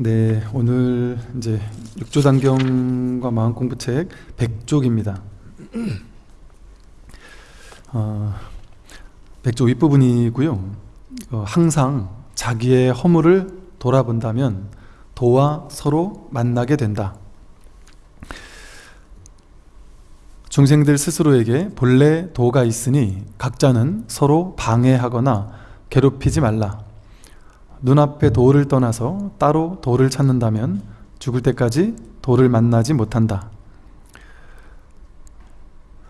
네, 오늘 이제 육조단경과 마음 공부책 100쪽입니다. 어, 100쪽 윗부분이고요. 어, 항상 자기의 허물을 돌아본다면 도와 서로 만나게 된다. 중생들 스스로에게 본래 도가 있으니 각자는 서로 방해하거나 괴롭히지 말라. 눈앞에 도를 떠나서 따로 도를 찾는다면 죽을 때까지 도를 만나지 못한다.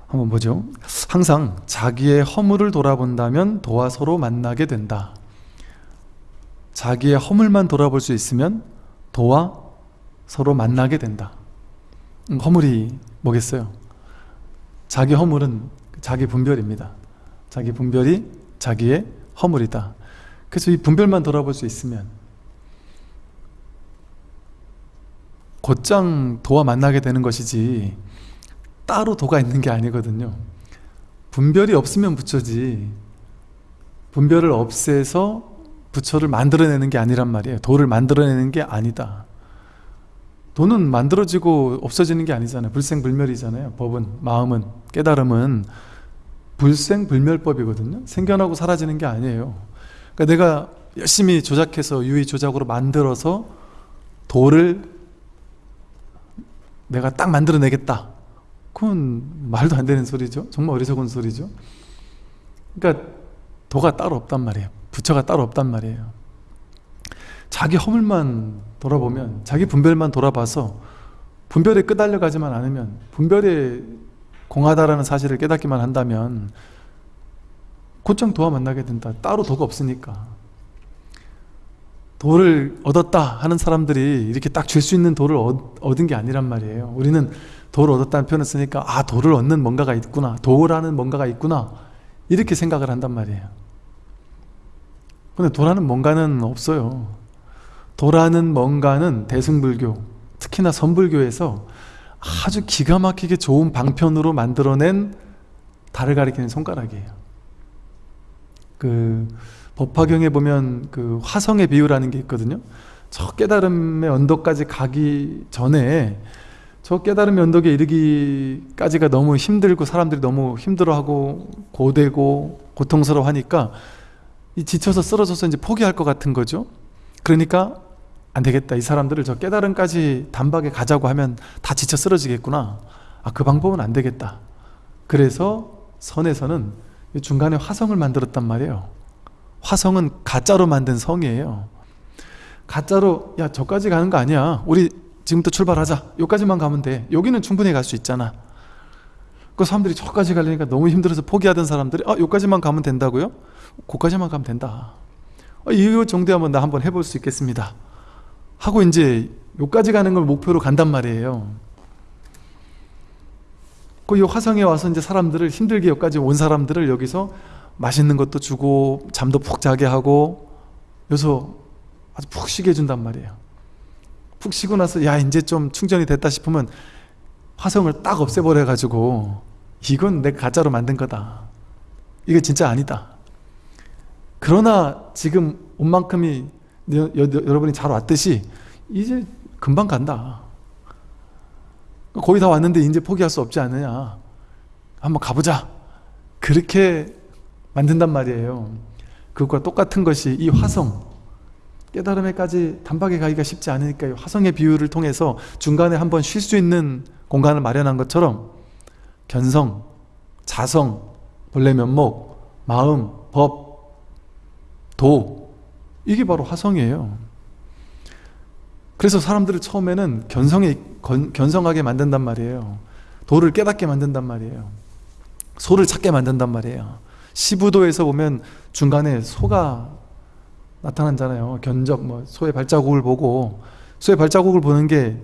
한번 보죠. 항상 자기의 허물을 돌아본다면 도와 서로 만나게 된다. 자기의 허물만 돌아볼 수 있으면 도와 서로 만나게 된다. 음, 허물이 뭐겠어요? 자기 허물은 자기 분별입니다. 자기 분별이 자기의 허물이다. 그래서 이 분별만 돌아볼 수 있으면 곧장 도와 만나게 되는 것이지 따로 도가 있는 게 아니거든요. 분별이 없으면 부처지 분별을 없애서 부처를 만들어내는 게 아니란 말이에요. 도를 만들어내는 게 아니다. 도는 만들어지고 없어지는 게 아니잖아요. 불생불멸이잖아요. 법은, 마음은, 깨달음은 불생불멸법이거든요. 생겨나고 사라지는 게 아니에요 그러니까 내가 열심히 조작해서 유의 조작으로 만들어서 도를 내가 딱 만들어내겠다. 그건 말도 안 되는 소리죠. 정말 어리석은 소리죠. 그러니까 도가 따로 없단 말이에요. 부처가 따로 없단 말이에요. 자기 허물만 돌아보면 자기 분별만 돌아봐서 분별에 끄달려 가지만 않으면 분별에 공하다라는 사실을 깨닫기만 한다면 곧장 도와 만나게 된다. 따로 도가 없으니까. 도를 얻었다 하는 사람들이 이렇게 딱 줄 수 있는 도를 얻 은 게 아니란 말이에요. 우리는 도를 얻었다는 표현을 쓰니까 아 도를 얻는 뭔가가 있구나. 도라는 뭔가가 있구나. 이렇게 생각을 한단 말이에요. 근데 도라는 뭔가는 없어요. 도라는 뭔가는 대승불교 특히나 선불교에서 아주 기가 막히게 좋은 방편으로 만들어낸 달을 가리키는 손가락이에요 그 법화경에 보면 그 화성의 비유라는 게 있거든요. 저 깨달음의 언덕까지 가기 전에 저 깨달음의 언덕에 이르기까지가 너무 힘들고 사람들이 너무 힘들어하고 고되고 고통스러워하니까 이 지쳐서 쓰러져서 이제 포기할 것 같은 거죠. 그러니까 안 되겠다. 이 사람들을 저 깨달음까지 단박에 가자고 하면 다 지쳐 쓰러지겠구나. 아 그 방법은 안 되겠다. 그래서 선에서는 중간에 화성을 만들었단 말이에요. 화성은 가짜로 만든 성이에요. 가짜로 야 저까지 가는 거 아니야. 우리 지금부터 출발하자. 여기까지만 가면 돼. 여기는 충분히 갈 수 있잖아. 그 사람들이 저까지 가려니까 너무 힘들어서 포기하던 사람들이 아 여기까지만 가면 된다고요? 거기까지만 가면 된다. 아, 이거 정도 하면 나 한번 해볼 수 있겠습니다. 하고 이제 여기까지 가는 걸 목표로 간단 말이에요 그 화성에 와서 이제 사람들을 힘들게 여기까지 온 사람들을 여기서 맛있는 것도 주고 잠도 푹 자게 하고 여기서 아주 푹 쉬게 해준단 말이에요. 푹 쉬고 나서 야 이제 좀 충전이 됐다 싶으면 화성을 딱 없애버려 가지고 이건 내 가짜로 만든 거다. 이게 진짜 아니다. 그러나 지금 온 만큼이 여러분이 잘 왔듯이 이제 금방 간다 거의 다 왔는데 이제 포기할 수 없지 않느냐. 한번 가보자. 그렇게 만든단 말이에요. 그것과 똑같은 것이 이 화성. 깨달음에까지 단박에 가기가 쉽지 않으니까 화성의 비유를 통해서 중간에 한번 쉴 수 있는 공간을 마련한 것처럼 견성, 자성, 본래 면목, 마음, 법, 도 이게 바로 화성이에요. 그래서 사람들을 처음에는 견성에, 견성하게 만든단 말이에요. 도를 깨닫게 만든단 말이에요. 소를 찾게 만든단 말이에요. 시부도에서 보면 중간에 소가 나타나잖아요. 견적, 뭐 소의 발자국을 보고. 소의 발자국을 보는 게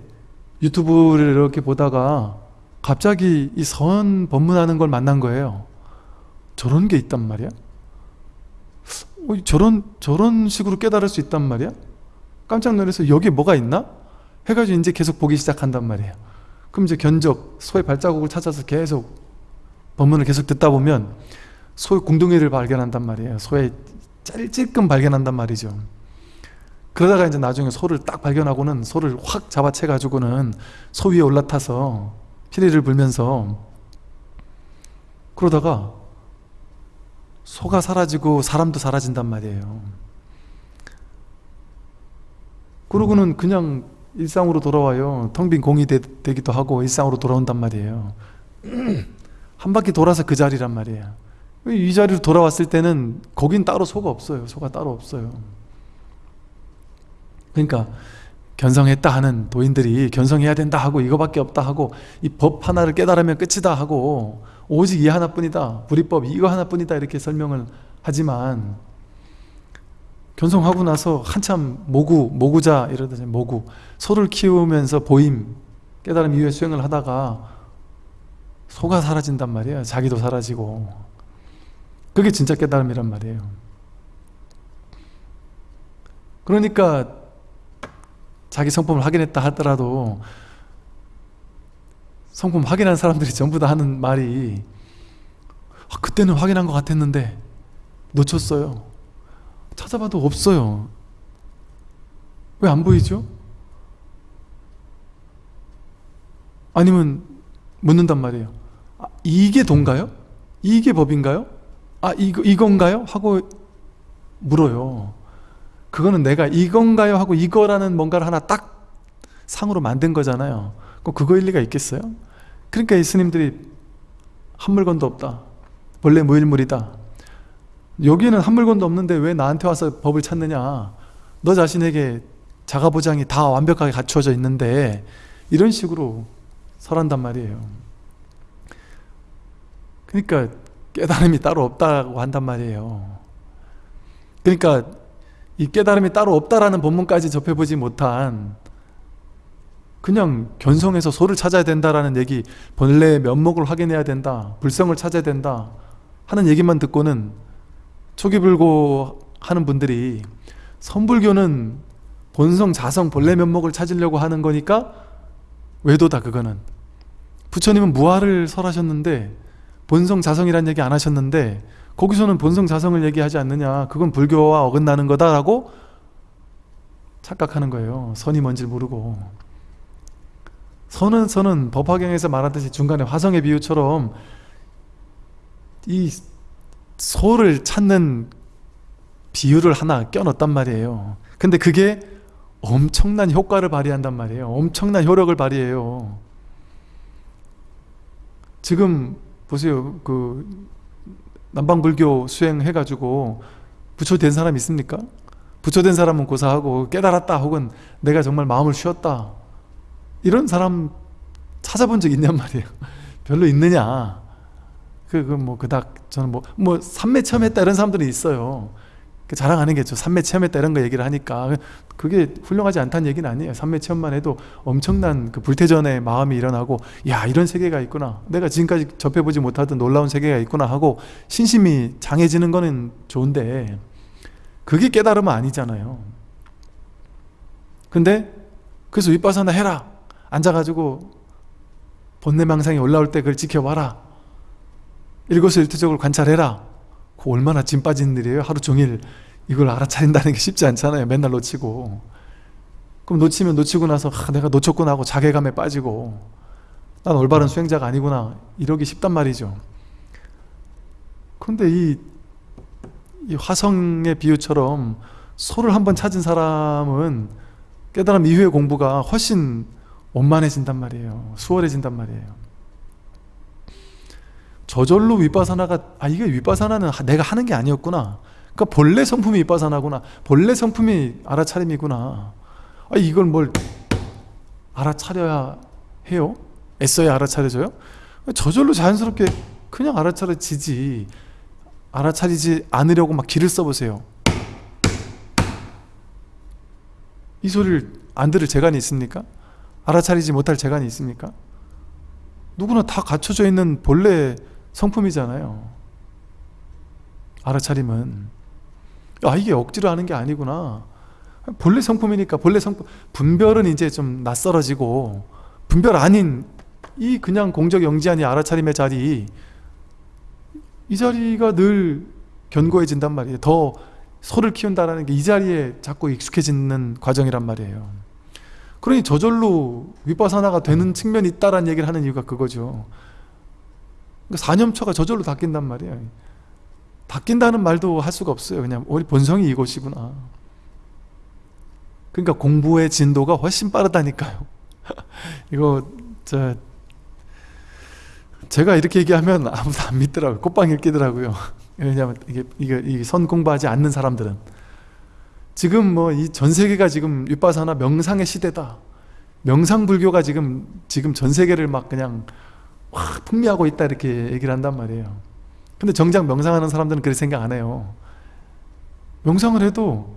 유튜브를 이렇게 보다가 갑자기 이 선 법문하는 걸 만난 거예요. 저런 게 있단 말이야? 어, 저런 저런 식으로 깨달을 수 있단 말이야? 깜짝 놀라서 여기 뭐가 있나? 해가지고 이제 계속 보기 시작한단 말이에요. 그럼 이제 견적, 소의 발자국을 찾아서 계속 법문을 계속 듣다 보면 소의 궁둥이를 발견한단 말이에요. 소의 찔끔 발견한단 말이죠. 그러다가 이제 나중에 소를 딱 발견하고는 소를 확 잡아채 가지고는 소 위에 올라타서 피리를 불면서 그러다가 소가 사라지고 사람도 사라진단 말이에요. 그러고는 그냥 일상으로 돌아와요. 텅 빈 공이 되, 기도 하고 일상으로 돌아온단 말이에요. 한 바퀴 돌아서 그 자리란 말이에요. 이 자리로 돌아왔을 때는 거긴 따로 소가 없어요. 소가 따로 없어요. 그러니까 견성했다 하는 도인들이 견성해야 된다 하고 이거밖에 없다 하고 이 법 하나를 깨달으면 끝이다 하고 오직 이 하나뿐이다. 불이법 이거 하나뿐이다 이렇게 설명을 하지만 견성하고 나서 한참 모구, 모구자 이러듯이 모구 소를 키우면서 보임 깨달음 이후에 수행을 하다가 소가 사라진단 말이에요. 자기도 사라지고. 그게 진짜 깨달음이란 말이에요. 그러니까 자기 성품을 확인했다 하더라도 성품 확인한 사람들이 전부 다 하는 말이 아, 그때는 확인한 것 같았는데 놓쳤어요 찾아봐도 없어요 왜 안 보이죠? 아니면 묻는단 말이에요 아, 이게 돈가요? 이게 법인가요? 아 이거, 이건가요? 하고 물어요 그거는 내가 이건가요? 하고 이거라는 뭔가를 하나 딱 상으로 만든 거잖아요 그거 일 리가 있겠어요? 그러니까 이 스님들이 한 물건도 없다 원래 무일물이다 여기는 한 물건도 없는데 왜 나한테 와서 법을 찾느냐? 너 자신에게 자가보장이 다 완벽하게 갖추어져 있는데 이런 식으로 설한단 말이에요. 그러니까 깨달음이 따로 없다고 한단 말이에요. 그러니까 이 깨달음이 따로 없다라는 본문까지 접해보지 못한 그냥 견성해서 소를 찾아야 된다라는 얘기 본래의 면목을 확인해야 된다 불성을 찾아야 된다 하는 얘기만 듣고는 초기불고 하는 분들이 선불교는 본성, 자성, 본래 면목을 찾으려고 하는 거니까 외도다 그거는. 부처님은 무아를 설하셨는데 본성, 자성이란 얘기 안 하셨는데 거기서는 본성, 자성을 얘기하지 않느냐. 그건 불교와 어긋나는 거다라고 착각하는 거예요. 선이 뭔지 모르고. 선은 선은 법화경에서 말하듯이 중간에 화성의 비유처럼 이 소를 찾는 비유를 하나 껴넣었단 말이에요. 근데 그게 엄청난 효과를 발휘한단 말이에요. 엄청난 효력을 발휘해요. 지금 보세요. 그 남방불교 수행해가지고 부처된 사람 있습니까? 부처된 사람은 고사하고 깨달았다 혹은 내가 정말 마음을 쉬었다. 이런 사람 찾아본 적 있냔 말이에요. 별로 있느냐? 그뭐 그닥 저는 뭐 뭐 삼매 체험했다 이런 사람들이 있어요. 그 자랑하는 게죠. 삼매 체험했다 이런 거 얘기를 하니까. 그게 훌륭하지 않다는 얘기는 아니에요. 삼매 체험만 해도 엄청난 그 불태전의 마음이 일어나고 야 이런 세계가 있구나. 내가 지금까지 접해보지 못하던 놀라운 세계가 있구나 하고 신심이 장해지는 거는 좋은데 그게 깨달음은 아니잖아요. 근데 그래서 윗바사나 해라. 앉아가지고 본내망상이 올라올 때 그걸 지켜봐라 일거수일투족을 관찰해라. 그 얼마나 짐 빠진 일이에요? 하루 종일 이걸 알아차린다는 게 쉽지 않잖아요. 맨날 놓치고. 그럼 놓치면 놓치고 나서 아, 내가 놓쳤구나 하고 자괴감에 빠지고 난 올바른 수행자가 아니구나. 이러기 쉽단 말이죠. 그런데 이, 이 화성의 비유처럼 소를 한번 찾은 사람은 깨달음 이후의 공부가 훨씬 원만해진단 말이에요. 수월해진단 말이에요 저절로 윗바사나가 아 이게 윗바사나는 내가 하는 게 아니었구나 그러니까 본래 성품이 윗바사나구나 본래 성품이 알아차림이구나 아 이걸 뭘 알아차려야 해요? 애써야 알아차려져요? 저절로 자연스럽게 그냥 알아차려지지 알아차리지 않으려고 막 기를 써보세요 이 소리를 안 들을 재간이 있습니까? 알아차리지 못할 재간이 있습니까? 누구나 다 갖춰져 있는 본래 성품이잖아요 알아차림은 아 이게 억지로 하는 게 아니구나 본래 성품이니까 본래 성품 분별은 이제 좀 낯설어지고 분별 아닌 이 그냥 공적 영지한이 알아차림의 자리 이 자리가 늘 견고해진단 말이에요 더 소를 키운다라는 게 이 자리에 자꾸 익숙해지는 과정이란 말이에요. 그러니 저절로 윗바사나가 되는 측면이 있다라는 얘기를 하는 이유가 그거죠. 그러니까 사념처가 저절로 닦인단 말이에요. 닦인다는 말도 할 수가 없어요. 그냥 우리 본성이 이것이구나. 그러니까 공부의 진도가 훨씬 빠르다니까요. 이거 저 제가 이렇게 얘기하면 아무도 안 믿더라고요. 꽃방일 끼더라고요. 왜냐하면 이게 이게, 선 공부하지 않는 사람들은 지금 뭐 이 전 세계가 지금 윗바사나 명상의 시대다. 명상 불교가 지금 지금 전 세계를 막 그냥 확 풍미하고 있다 이렇게 얘기를 한단 말이에요. 근데 정작 명상하는 사람들은 그렇게 생각 안 해요. 명상을 해도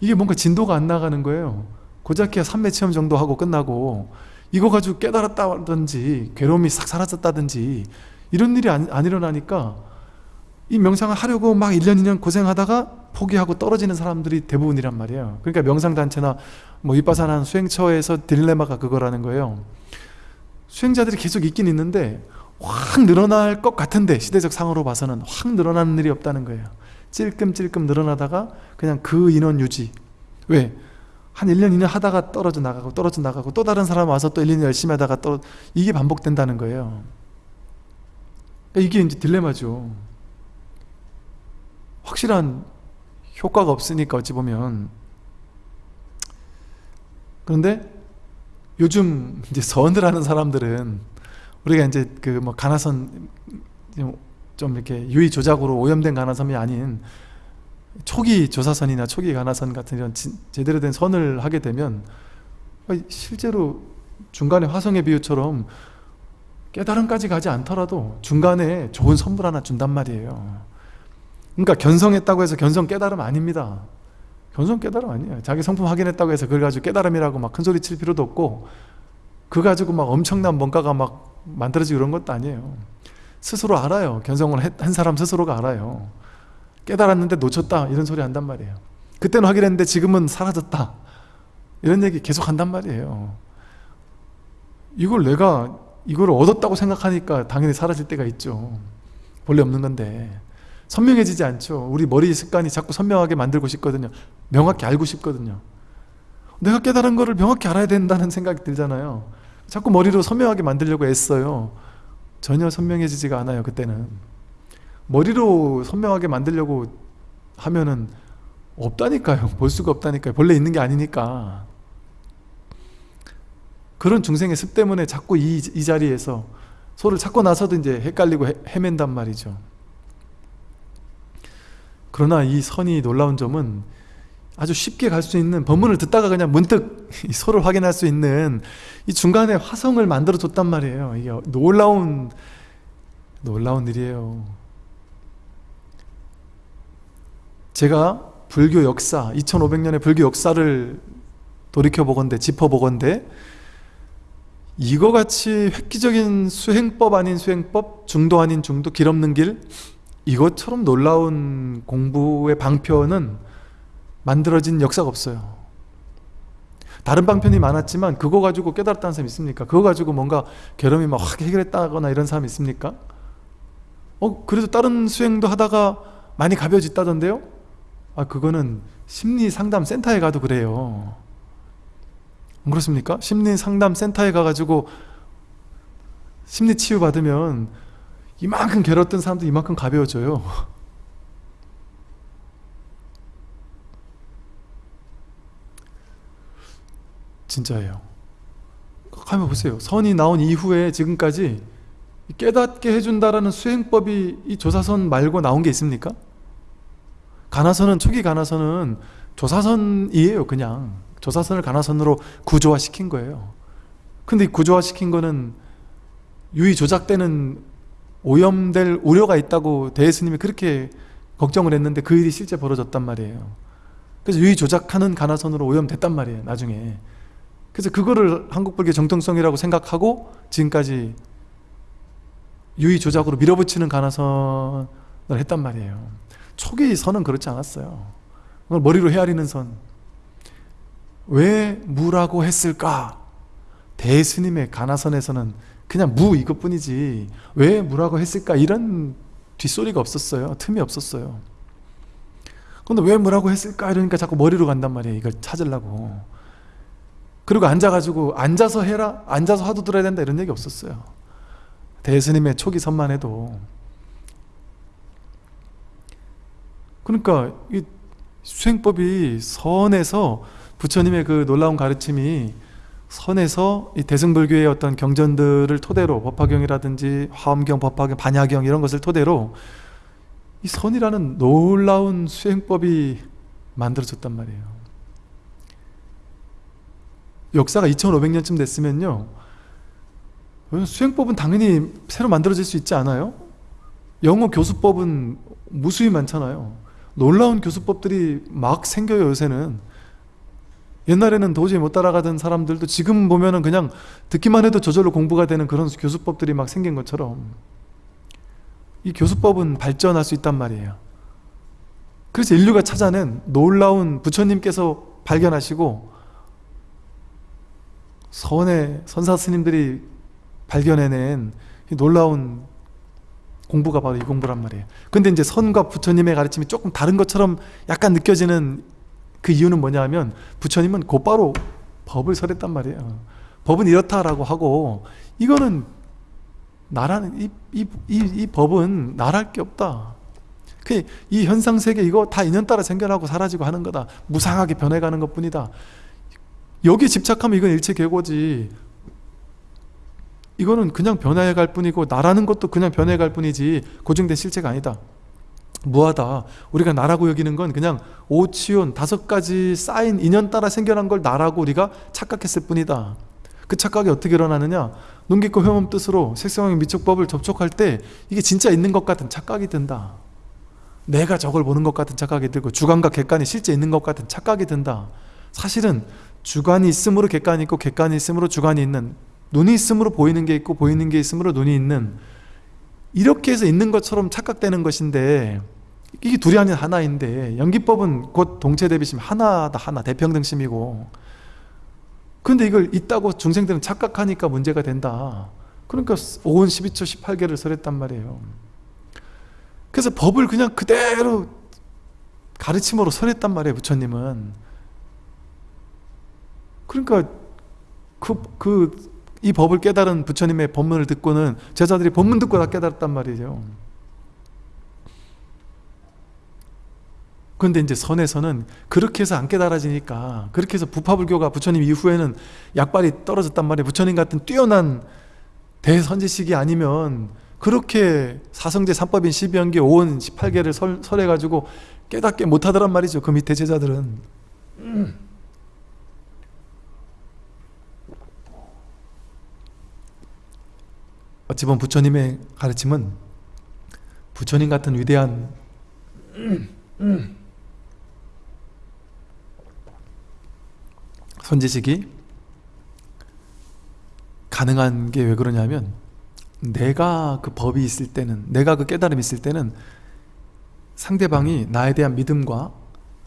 이게 뭔가 진도가 안 나가는 거예요. 고작해야 삼매 체험 정도 하고 끝나고 이거 가지고 깨달았다든지 괴로움이 싹 사라졌다든지 이런 일이 안, 안 일어나니까 이 명상을 하려고 막 1년 2년 고생하다가 포기하고 떨어지는 사람들이 대부분이란 말이에요. 그러니까 명상단체나 뭐 윗바산한 수행처에서 딜레마가 그거라는 거예요. 수행자들이 계속 있긴 있는데 확 늘어날 것 같은데 시대적 상으로 봐서는 확 늘어나는 일이 없다는 거예요. 찔끔찔끔 늘어나다가 그냥 그 인원 유지. 왜? 한 1년, 2년 하다가 떨어져 나가고 떨어져 나가고 또 다른 사람 와서 또 1, 2년 열심히 하다가 또 이게 반복된다는 거예요. 이게 이제 딜레마죠. 확실한 효과가 없으니까 어찌 보면 그런데 요즘 이제 선을 하는 사람들은 우리가 이제 그 뭐 가나선 좀 이렇게 유의 조작으로 오염된 가나선이 아닌 초기 조사선이나 초기 가나선 같은 이런 제대로 된 선을 하게 되면 실제로 중간에 화성의 비유처럼 깨달음까지 가지 않더라도 중간에 좋은 선물 하나 준단 말이에요. 그러니까 견성했다고 해서 견성 깨달음 아닙니다. 견성 깨달음 아니에요. 자기 성품 확인했다고 해서 그걸 가지고 깨달음이라고 막 큰 소리 칠 필요도 없고 그 가지고 막 엄청난 뭔가가 막 만들어지고 그런 것도 아니에요. 스스로 알아요. 견성을 한 사람 스스로가 알아요. 깨달았는데 놓쳤다 이런 소리 한단 말이에요. 그때는 확인했는데 지금은 사라졌다. 이런 얘기 계속 한단 말이에요. 이걸 내가 이걸 얻었다고 생각하니까 당연히 사라질 때가 있죠. 본래 없는 건데. 선명해지지 않죠. 우리 머리 습관이 자꾸 선명하게 만들고 싶거든요. 명확히 알고 싶거든요. 내가 깨달은 거를 명확히 알아야 된다는 생각이 들잖아요. 자꾸 머리로 선명하게 만들려고 애써요. 전혀 선명해지지가 않아요. 그때는. 머리로 선명하게 만들려고 하면은 없다니까요. 볼 수가 없다니까요. 본래 있는 게 아니니까. 그런 중생의 습 때문에 자꾸 이, 이 자리에서 소를 찾고 나서도 이제 헷갈리고 헤, 헤맨단 말이죠. 그러나 이 선이 놀라운 점은 아주 쉽게 갈 수 있는 법문을 듣다가 그냥 문득 소를 확인할 수 있는 이 중간에 화성을 만들어 줬단 말이에요. 이게 놀라운 놀라운 일이에요. 제가 불교 역사, 2500년의 불교 역사를 돌이켜 보건대, 짚어 보건대 이거 같이 획기적인 수행법 아닌 수행법, 중도 아닌 중도, 길 없는 길 이것처럼 놀라운 공부의 방편은 만들어진 역사가 없어요. 다른 방편이 많았지만 그거 가지고 깨달았다는 사람 있습니까? 그거 가지고 뭔가 괴로움이 막확 해결했다거나 이런 사람 있습니까? 어 그래도 다른 수행도 하다가 많이 가벼워졌다던데요? 아 그거는 심리 상담 센터에 가도 그래요. 안 그렇습니까? 심리 상담 센터에 가가지고 심리 치유 받으면 이만큼 괴로웠던 사람도 이만큼 가벼워져요. 진짜예요. 한번 보세요. 선이 나온 이후에 지금까지 깨닫게 해준다라는 수행법이 이 조사선 말고 나온 게 있습니까? 가나선은 초기 가나선은 조사선이에요 그냥 조사선을 가나선으로 구조화시킨 거예요 근데 구조화시킨 거는 유의 조작되는 오염될 우려가 있다고 대스님이 그렇게 걱정을 했는데 그 일이 실제 벌어졌단 말이에요. 그래서 유의 조작하는 가나선으로 오염됐단 말이에요 나중에. 그래서 그거를 한국불교 정통성이라고 생각하고 지금까지 유의 조작으로 밀어붙이는 가나선을 했단 말이에요. 초기 선은 그렇지 않았어요. 그걸 머리로 헤아리는 선. 왜 무라고 했을까? 대스님의 가나선에서는 그냥 무 이것뿐이지. 왜 무라고 했을까? 이런 뒷소리가 없었어요. 틈이 없었어요. 근데 왜 뭐라고 했을까? 이러니까 자꾸 머리로 간단 말이에요. 이걸 찾으려고. 그리고 앉아가지고 앉아서 해라 앉아서 화두 들어야 된다 이런 얘기 없었어요. 대스님의 초기 선만 해도. 그러니까 이 수행법이 선에서 부처님의 그 놀라운 가르침이 선에서 이 대승불교의 어떤 경전들을 토대로 법화경이라든지 화엄경, 법화경, 반야경 이런 것을 토대로 이 선이라는 놀라운 수행법이 만들어졌단 말이에요. 역사가 2500년쯤 됐으면요. 수행법은 당연히 새로 만들어질 수 있지 않아요? 영어 교수법은 무수히 많잖아요. 놀라운 교수법들이 막 생겨요 요새는 옛날에는 도저히 못 따라가던 사람들도 지금 보면은 그냥 듣기만 해도 저절로 공부가 되는 그런 교수법들이 막 생긴 것처럼 이 교수법은 발전할 수 있단 말이에요. 그래서 인류가 찾아낸 놀라운 부처님께서 발견하시고 선의 선사 스님들이 발견해낸 이 놀라운 공부가 바로 이 공부란 말이에요. 근데 이제 선과 부처님의 가르침이 조금 다른 것처럼 약간 느껴지는 그 이유는 뭐냐 하면 부처님은 곧바로 법을 설했단 말이에요. 법은 이렇다라고 하고 이거는 나라는 이, 이, 이, 이 법은 나랄 게 없다. 그 이 현상세계 이거 다 인연 따라 생겨나고 사라지고 하는 거다. 무상하게 변해가는 것 뿐이다. 여기에 집착하면 이건 일체 계고지. 이거는 그냥 변해갈 해 뿐이고 나라는 것도 그냥 변해갈 해 뿐이지 고정된 실체가 아니다 무하다. 우리가 나라고 여기는 건 그냥 오치온 다섯 가지 쌓인 인연 따라 생겨난 걸 나라고 우리가 착각했을 뿐이다. 그 착각이 어떻게 일어나느냐? 눈 깊고 회음 뜻으로 색성의 미촉법을 접촉할 때 이게 진짜 있는 것 같은 착각이 든다. 내가 저걸 보는 것 같은 착각이 들고 주관과 객관이 실제 있는 것 같은 착각이 든다. 사실은 주관이 있으므로 객관이 있고 객관이 있으므로 주관이 있는 눈이 있으므로 보이는 게 있고 보이는 게 있으므로 눈이 있는 이렇게 해서 있는 것처럼 착각되는 것인데 이게 둘이 아닌 하나인데 연기법은 곧 동체 대비심 하나다 하나 대평등심이고. 근데 이걸 있다고 중생들은 착각하니까 문제가 된다. 그러니까 5원 12초 18개를 설했단 말이에요. 그래서 법을 그냥 그대로 가르침으로 설했단 말이에요 부처님은. 그러니까 그, 그 이 법을 깨달은 부처님의 법문을 듣고는 제자들이 법문 듣고 다 깨달았단 말이죠. 근데 이제 선에서는 그렇게 해서 안 깨달아지니까 그렇게 해서 부파불교가 부처님 이후에는 약발이 떨어졌단 말이에요. 부처님 같은 뛰어난 대선지식이 아니면 그렇게 사성제 삼법인 12연계 5원 18개를 설, 설해가지고 깨닫게 못하더란 말이죠. 그 밑에 제자들은 어찌 보면 부처님의 가르침은 부처님 같은 위대한 선지식이 가능한 게 왜 그러냐면 내가 그 법이 있을 때는 내가 그 깨달음이 있을 때는 상대방이 나에 대한 믿음과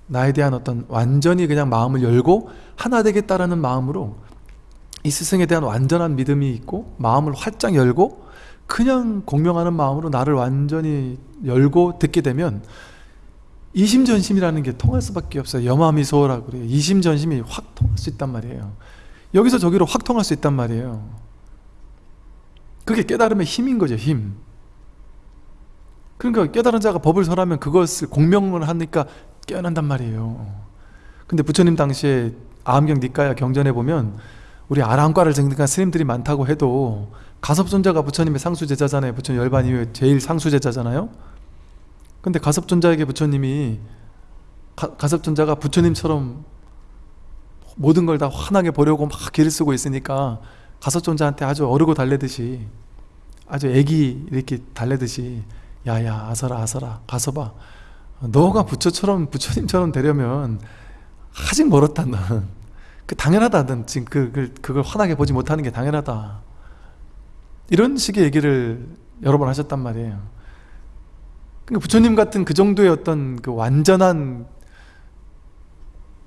나에 대한 어떤 완전히 그냥 마음을 열고 하나 되겠다라는 마음으로 이 스승에 대한 완전한 믿음이 있고 마음을 활짝 열고 그냥 공명하는 마음으로 나를 완전히 열고 듣게 되면 이심전심이라는 게 통할 수밖에 없어요. 염화미소라고 그래요. 이심전심이 확 통할 수 있단 말이에요. 여기서 저기로 확 통할 수 있단 말이에요. 그게 깨달음의 힘인 거죠 힘. 그러니까 깨달은 자가 법을 설하면 그것을 공명을 하니까 깨어난단 말이에요. 근데 부처님 당시에 아함경 니까야 경전에 보면 우리 아랑과를 증득한 스님들이 많다고 해도 가섭존자가 부처님의 상수제자잖아요. 부처님 열반 이후에 제일 상수제자잖아요. 근데 가섭존자에게 부처님이 가, 가섭존자가 부처님처럼 모든 걸 다 환하게 보려고 막 길을 쓰고 있으니까 가섭존자한테 아주 어르고 달래듯이 아주 애기 이렇게 달래듯이 야야 아서라 아서라 가서봐. 너가 부처처럼 부처님처럼 되려면 아직 멀었다 너는 그 당연하다. 는 지금 그, 그걸 환하게 보지 못하는 게 당연하다. 이런 식의 얘기를 여러 번 하셨단 말이에요. 그러니까 부처님 같은 그 정도의 어떤 그 완전한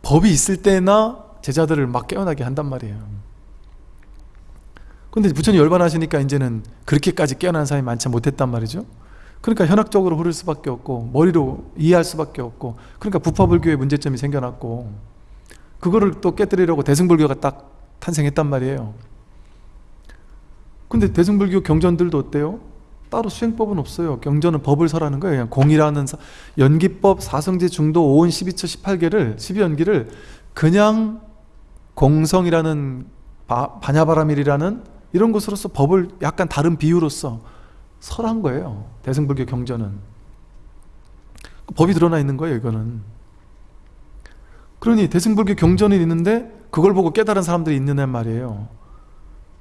법이 있을 때나 제자들을 막 깨어나게 한단 말이에요. 근데 부처님 열반하시니까 이제는 그렇게까지 깨어난 사람이 많지 못했단 말이죠. 그러니까 현학적으로 흐를 수밖에 없고 머리로 이해할 수밖에 없고 그러니까 부파불교의 문제점이 생겨났고 그거를 또 깨뜨리려고 대승불교가 딱 탄생했단 말이에요. 근데 대승불교 경전들도 어때요? 따로 수행법은 없어요. 경전은 법을 설하는 거예요. 그냥 공이라는 사- 연기법, 사성제, 중도, 오은, 12처, 18개를 12연기를 그냥 공성이라는 바, 반야바라밀이라는 이런 것으로서 법을 약간 다른 비유로서 설한 거예요. 대승불교 경전은. 법이 드러나 있는 거예요 이거는 그러니 대승불교 경전이 있는데 그걸 보고 깨달은 사람들이 있느냐 말이에요.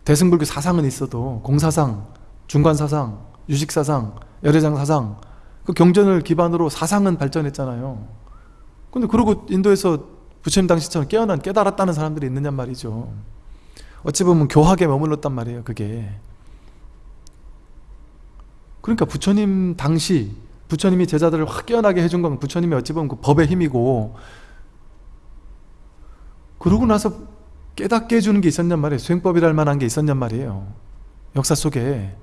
대승불교 사상은 있어도 공사상, 중관사상, 유식사상, 열애장사상 그 경전을 기반으로 사상은 발전했잖아요. 근데 그러고 인도에서 부처님 당시처럼 깨어난 깨달았다는 사람들이 있느냐 말이죠. 어찌 보면 교학에 머물렀단 말이에요 그게. 그러니까 부처님 당시 부처님이 제자들을 확 깨어나게 해준 건 부처님이 어찌 보면 그 법의 힘이고 그러고 나서 깨닫게 해주는 게 있었냔 말이에요. 수행법이랄 만한 게 있었냔 말이에요. 역사 속에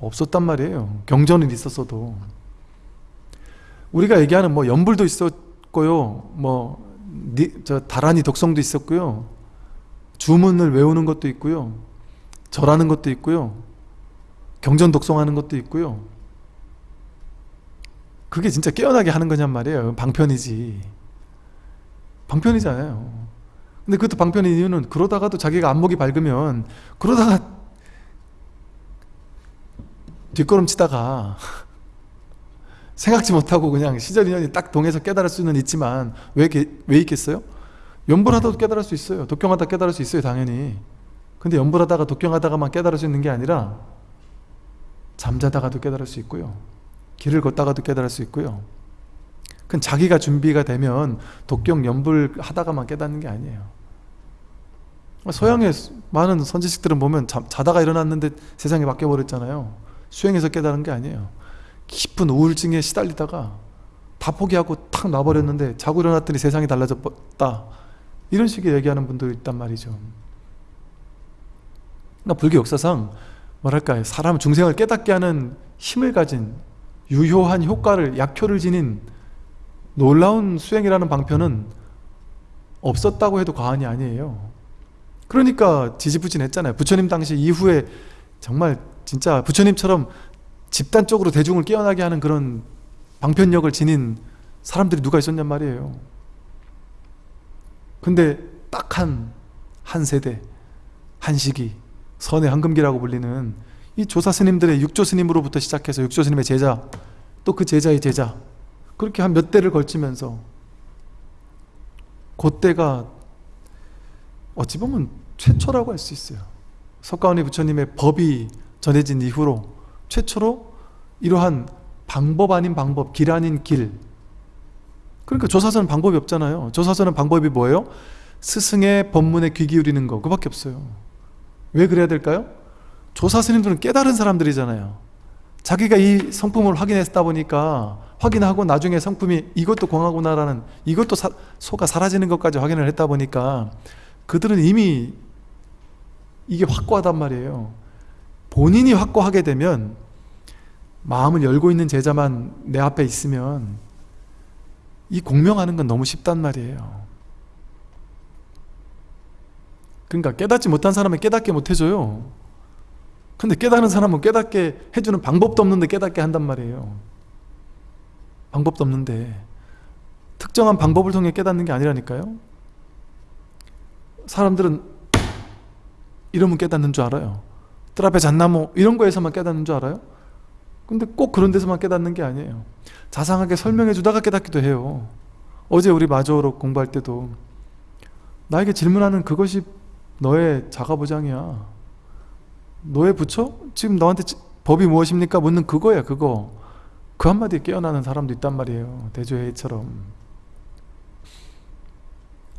없었단 말이에요. 경전은 있었어도. 우리가 얘기하는 뭐 연불도 있었고요. 뭐 저 다란이 독성도 있었고요. 주문을 외우는 것도 있고요. 절하는 것도 있고요. 경전 독송하는 것도 있고요. 그게 진짜 깨어나게 하는 거냔 말이에요. 방편이지. 방편이잖아요 근데 그것도 방편인 이유는 그러다가도 자기가 안목이 밝으면 그러다가 뒷걸음치다가 생각지 못하고 그냥 시절 인연이 딱 동해서 깨달을 수는 있지만 왜, 게- 왜 있겠어요? 연불하다도 깨달을 수 있어요. 독경하다 깨달을 수 있어요 당연히. 근데 연불하다가 독경하다가만 깨달을 수 있는 게 아니라 잠자다가도 깨달을 수 있고요. 길을 걷다가도 깨달을 수 있고요 그건 자기가 준비가 되면 독경 연불 하다가만 깨닫는 게 아니에요. 서양의 많은 선지식들은 보면 자, 자다가 일어났는데 세상이 바뀌어 버렸잖아요. 수행해서 깨달은 게 아니에요. 깊은 우울증에 시달리다가 다 포기하고 탁 놔버렸는데 자고 일어났더니 세상이 달라졌다. 이런 식의 얘기하는 분들이 있단 말이죠. 그러니까 불교 역사상 뭐랄까요? 사람 중생을 깨닫게 하는 힘을 가진 유효한 효과를 약효를 지닌 놀라운 수행이라는 방편은 없었다고 해도 과언이 아니에요. 그러니까 지지부진했잖아요. 부처님 당시 이후에 정말 진짜 부처님처럼 집단적으로 대중을 깨어나게 하는 그런 방편력을 지닌 사람들이 누가 있었냔 말이에요. 근데 딱 한 한 세대 한 시기 선의 황금기라고 불리는 이 조사 스님들의 육조 스님으로부터 시작해서 육조 스님의 제자 또 그 제자의 제자 그렇게 한 몇 대를 걸치면서 그때가 어찌 보면 최초라고 할 수 있어요. 석가모니 부처님의 법이 전해진 이후로 최초로 이러한 방법 아닌 방법, 길 아닌 길. 그러니까 조사서는 방법이 없잖아요. 조사서는 방법이 뭐예요? 스승의 법문에 귀 기울이는 거. 그 밖에 없어요. 왜 그래야 될까요? 조사 스님들은 깨달은 사람들이잖아요 자기가 이 성품을 확인했다 보니까 확인하고 나중에 성품이 이것도 공하구나라는 이것도 사, 소가 사라지는 것까지 확인을 했다 보니까 그들은 이미 이게 확고하단 말이에요. 본인이 확고하게 되면 마음을 열고 있는 제자만 내 앞에 있으면 이 공명하는 건 너무 쉽단 말이에요. 그러니까 깨닫지 못한 사람은 깨닫게 못해줘요 근데 깨닫는 사람은 깨닫게 해주는 방법도 없는데 깨닫게 한단 말이에요. 방법도 없는데. 특정한 방법을 통해 깨닫는 게 아니라니까요. 사람들은 이러면 깨닫는 줄 알아요. 뜰 앞에 잣나무 이런 거에서만 깨닫는 줄 알아요? 근데 꼭 그런 데서만 깨닫는 게 아니에요. 자상하게 설명해 주다가 깨닫기도 해요. 어제 우리 마저로 공부할 때도 나에게 질문하는 그것이 너의 자가보장이야 너의 부처? 지금 너한테 지- 법이 무엇입니까? 묻는 그거야 그거 그 한마디에 깨어나는 사람도 있단 말이에요 대조회처럼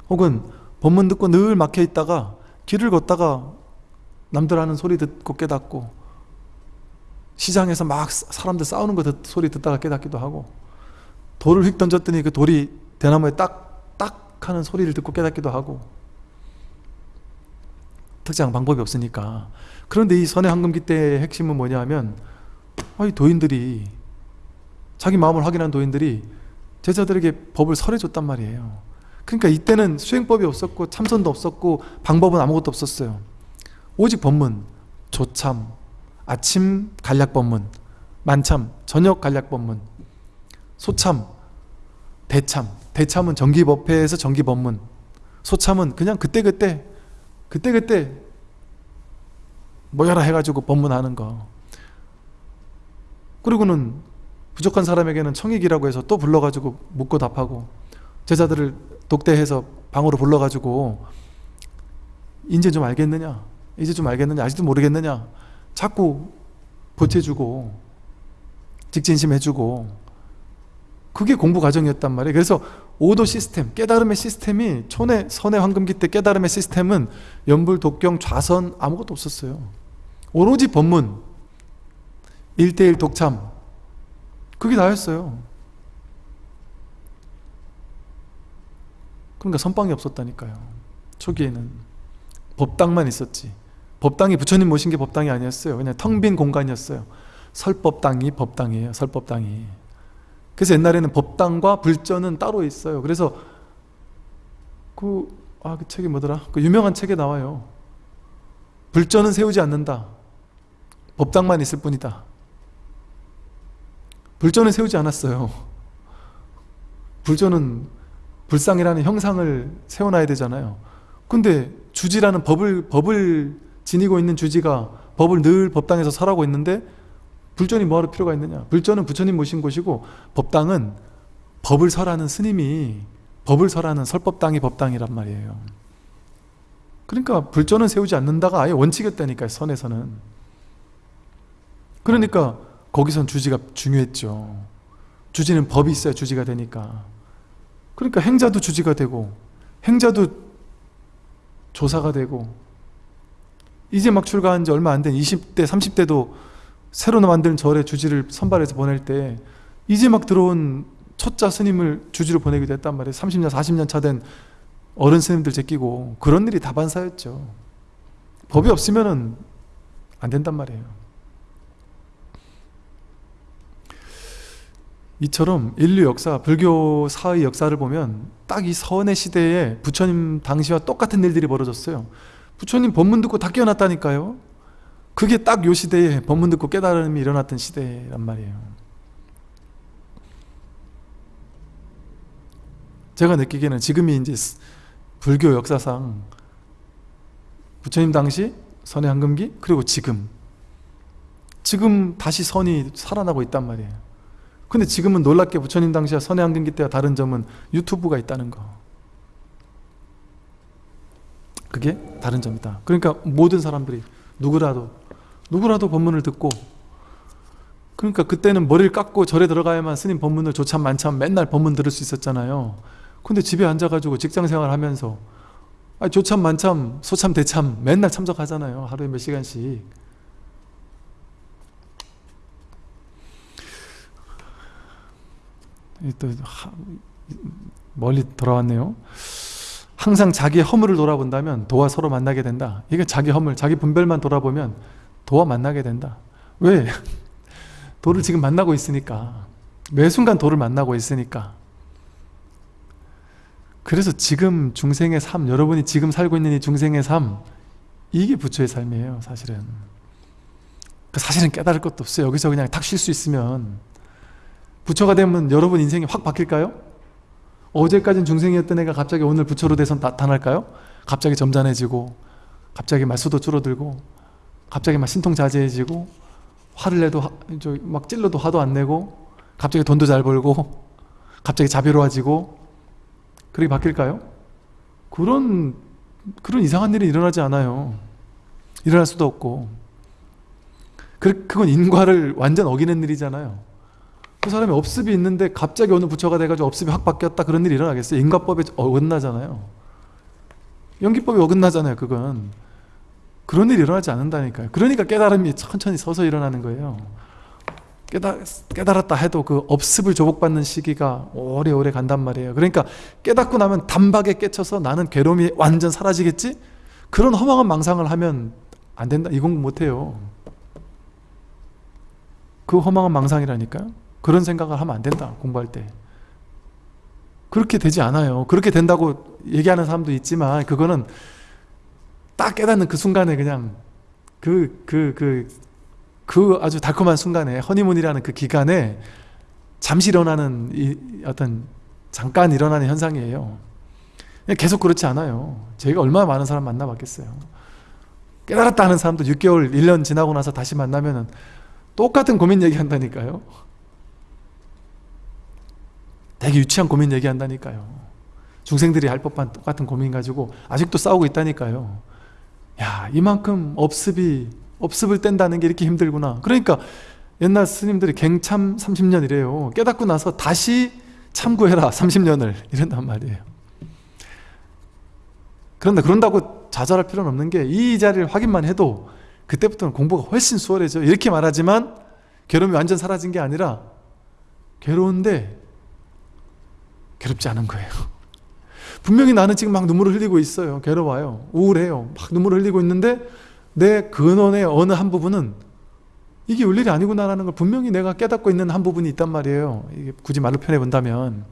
혹은 법문 듣고 늘 막혀 있다가 길을 걷다가 남들 하는 소리 듣고 깨닫고 시장에서 막 사- 사람들 싸우는 거 듣, 소리 듣다가 깨닫기도 하고 돌을 휙 던졌더니 그 돌이 대나무에 딱 딱 하는 소리를 듣고 깨닫기도 하고 특정한 방법이 없으니까 그런데 이 선의 황금기 때의 핵심은 뭐냐 하면 아, 이 도인들이 자기 마음을 확인한 도인들이 제자들에게 법을 설해줬단 말이에요. 그러니까 이때는 수행법이 없었고 참선도 없었고 방법은 아무것도 없었어요. 오직 법문 조참 아침 간략법문 만참 저녁 간략법문 소참 대참. 대참은 정기법회에서 정기법문. 소참은 그냥 그때그때 그때그때 모여라 해가지고 법문하는 거. 그리고는 부족한 사람에게는 청익이라고 해서 또 불러가지고 묻고 답하고 제자들을 독대해서 방으로 불러가지고 이제 좀 알겠느냐? 이제 좀 알겠느냐? 아직도 모르겠느냐? 자꾸 보태주고 직진심 해주고 그게 공부 과정이었단 말이에요. 그래서 오도 시스템 깨달음의 시스템이 촌의 선의 황금기 때 깨달음의 시스템은 연불, 독경, 좌선 아무것도 없었어요 오로지 법문 1대1 독참 그게 다였어요. 그러니까 선방이 없었다니까요. 초기에는. 법당만 있었지. 법당이 부처님 모신 게 법당이 아니었어요. 그냥 텅 빈 공간이었어요. 설법당이 법당이에요. 설법당이. 그래서 옛날에는 법당과 불전은 따로 있어요. 그래서 그, 아, 그 책이 뭐더라? 그 유명한 책에 나와요. 불전은 세우지 않는다 법당만 있을 뿐이다. 불전은 세우지 않았어요. 불전은 불상이라는 형상을 세워놔야 되잖아요. 근데 주지라는 법을 법을 지니고 있는 주지가 법을 늘 법당에서 설하고 있는데 불전이 뭐하러 필요가 있느냐? 불전은 부처님 모신 곳이고 법당은 법을 설하는 스님이 법을 설하는 설법당이 법당이란 말이에요. 그러니까 불전은 세우지 않는다가 아예 원칙이었다니까요 선에서는 그러니까 거기선 주지가 중요했죠. 주지는 법이 있어야 주지가 되니까. 그러니까 행자도 주지가 되고 행자도 조사가 되고. 이제 막 출가한 지 얼마 안 된 20대 30대도 새로 만든 절에 주지를 선발해서 보낼 때 이제 막 들어온 초짜 스님을 주지로 보내기도 했단 말이에요. 30년 40년 차 된 어른 스님들 제끼고. 그런 일이 다반사였죠. 법이 없으면 안 된단 말이에요 이처럼 인류 역사, 불교 사의 역사를 보면 딱이 선의 시대에 부처님 당시와 똑같은 일들이 벌어졌어요. 부처님 법문 듣고 다 깨어났다니까요. 그게 딱 요 시대에 법문 듣고 깨달음이 일어났던 시대란 말이에요. 제가 느끼기에는 지금이 이제 불교 역사상 부처님 당시 선의 한금기 그리고 지금. 지금 다시 선이 살아나고 있단 말이에요 근데 지금은 놀랍게 부처님 당시와 선의 한금기 때와 다른 점은 유튜브가 있다는 거. 그게 다른 점이다. 그러니까 모든 사람들이 누구라도 누구라도 법문을 듣고 그러니까 그때는 머리를 깎고 절에 들어가야만 스님 법문을 조참 만참 맨날 법문 들을 수 있었잖아요. 근데 집에 앉아가지고 직장생활 하면서 아 조참 만참 소참 대참 맨날 참석하잖아요. 하루에 몇 시간씩 또 멀리 돌아왔네요. 항상 자기 허물을 돌아본다면 도와 서로 만나게 된다. 이게 자기 허물, 자기 분별만 돌아보면 도와 만나게 된다. 왜? 도를 지금 만나고 있으니까. 매 순간 도를 만나고 있으니까. 그래서 지금 중생의 삶 여러분이 지금 살고 있는 이 중생의 삶 이게 부처의 삶이에요 사실은. 그 사실은 깨달을 것도 없어요. 여기서 그냥 탁 쉴 수 있으면 부처가 되면 여러분 인생이 확 바뀔까요? 어제까진 중생이었던 애가 갑자기 오늘 부처로 돼서 나타날까요? 갑자기 점잖해지고 갑자기 말수도 줄어들고 갑자기 막 신통자제해지고 화를 내도 하, 막 찔러도 화도 안 내고 갑자기 돈도 잘 벌고 갑자기 자비로워지고 그렇게 바뀔까요? 그런 그런 이상한 일이 일어나지 않아요 일어날 수도 없고 그, 그건 인과를 완전 어기는 일이잖아요 그 사람이 업습이 있는데 갑자기 어느 부처가 돼가지고 업습이 확 바뀌었다 그런 일이 일어나겠어요? 인과법에 어긋나잖아요. 연기법이 어긋나잖아요. 그건. 그런 일이 일어나지 않는다니까요. 그러니까 깨달음이 천천히 서서 일어나는 거예요. 깨달, 깨달았다 해도 그 업습을 조복받는 시기가 오래오래 간단 말이에요. 그러니까 깨닫고 나면 단박에 깨쳐서 나는 괴로움이 완전 사라지겠지? 그런 허망한 망상을 하면 안 된다. 이 공부 못해요. 그 허망한 망상이라니까요. 그런 생각을 하면 안 된다 공부할 때. 그렇게 되지 않아요. 그렇게 된다고 얘기하는 사람도 있지만 그거는 딱 깨닫는 그 순간에 그냥 그 그 그 그 아주 달콤한 순간에 허니문이라는 그 기간에 잠시 일어나는 이 어떤 잠깐 일어나는 현상이에요. 계속 그렇지 않아요. 제가 얼마나 많은 사람 만나봤겠어요. 깨달았다 하는 사람도 6개월 1년 지나고 나서 다시 만나면 똑같은 고민 얘기한다니까요 되게 유치한 고민 얘기한다니까요. 중생들이 할 법한 똑같은 고민 가지고 아직도 싸우고 있다니까요. 야 이만큼 업습이 업습을 뗀다는 게 이렇게 힘들구나. 그러니까 옛날 스님들이 갱참 30년이래요. 깨닫고 나서 다시 참고해라 30년을. 이런단 말이에요. 그런데 그런다고 좌절할 필요는 없는 게 이 자리를 확인만 해도 그때부터는 공부가 훨씬 수월해져. 이렇게 말하지만 괴로움이 완전 사라진 게 아니라 괴로운데 괴롭지 않은 거예요. 분명히 나는 지금 막 눈물을 흘리고 있어요. 괴로워요. 우울해요. 막 눈물을 흘리고 있는데 내 근원의 어느 한 부분은 이게 울 일이 아니구나라는 걸 분명히 내가 깨닫고 있는 한 부분이 있단 말이에요. 굳이 말로 표현해 본다면.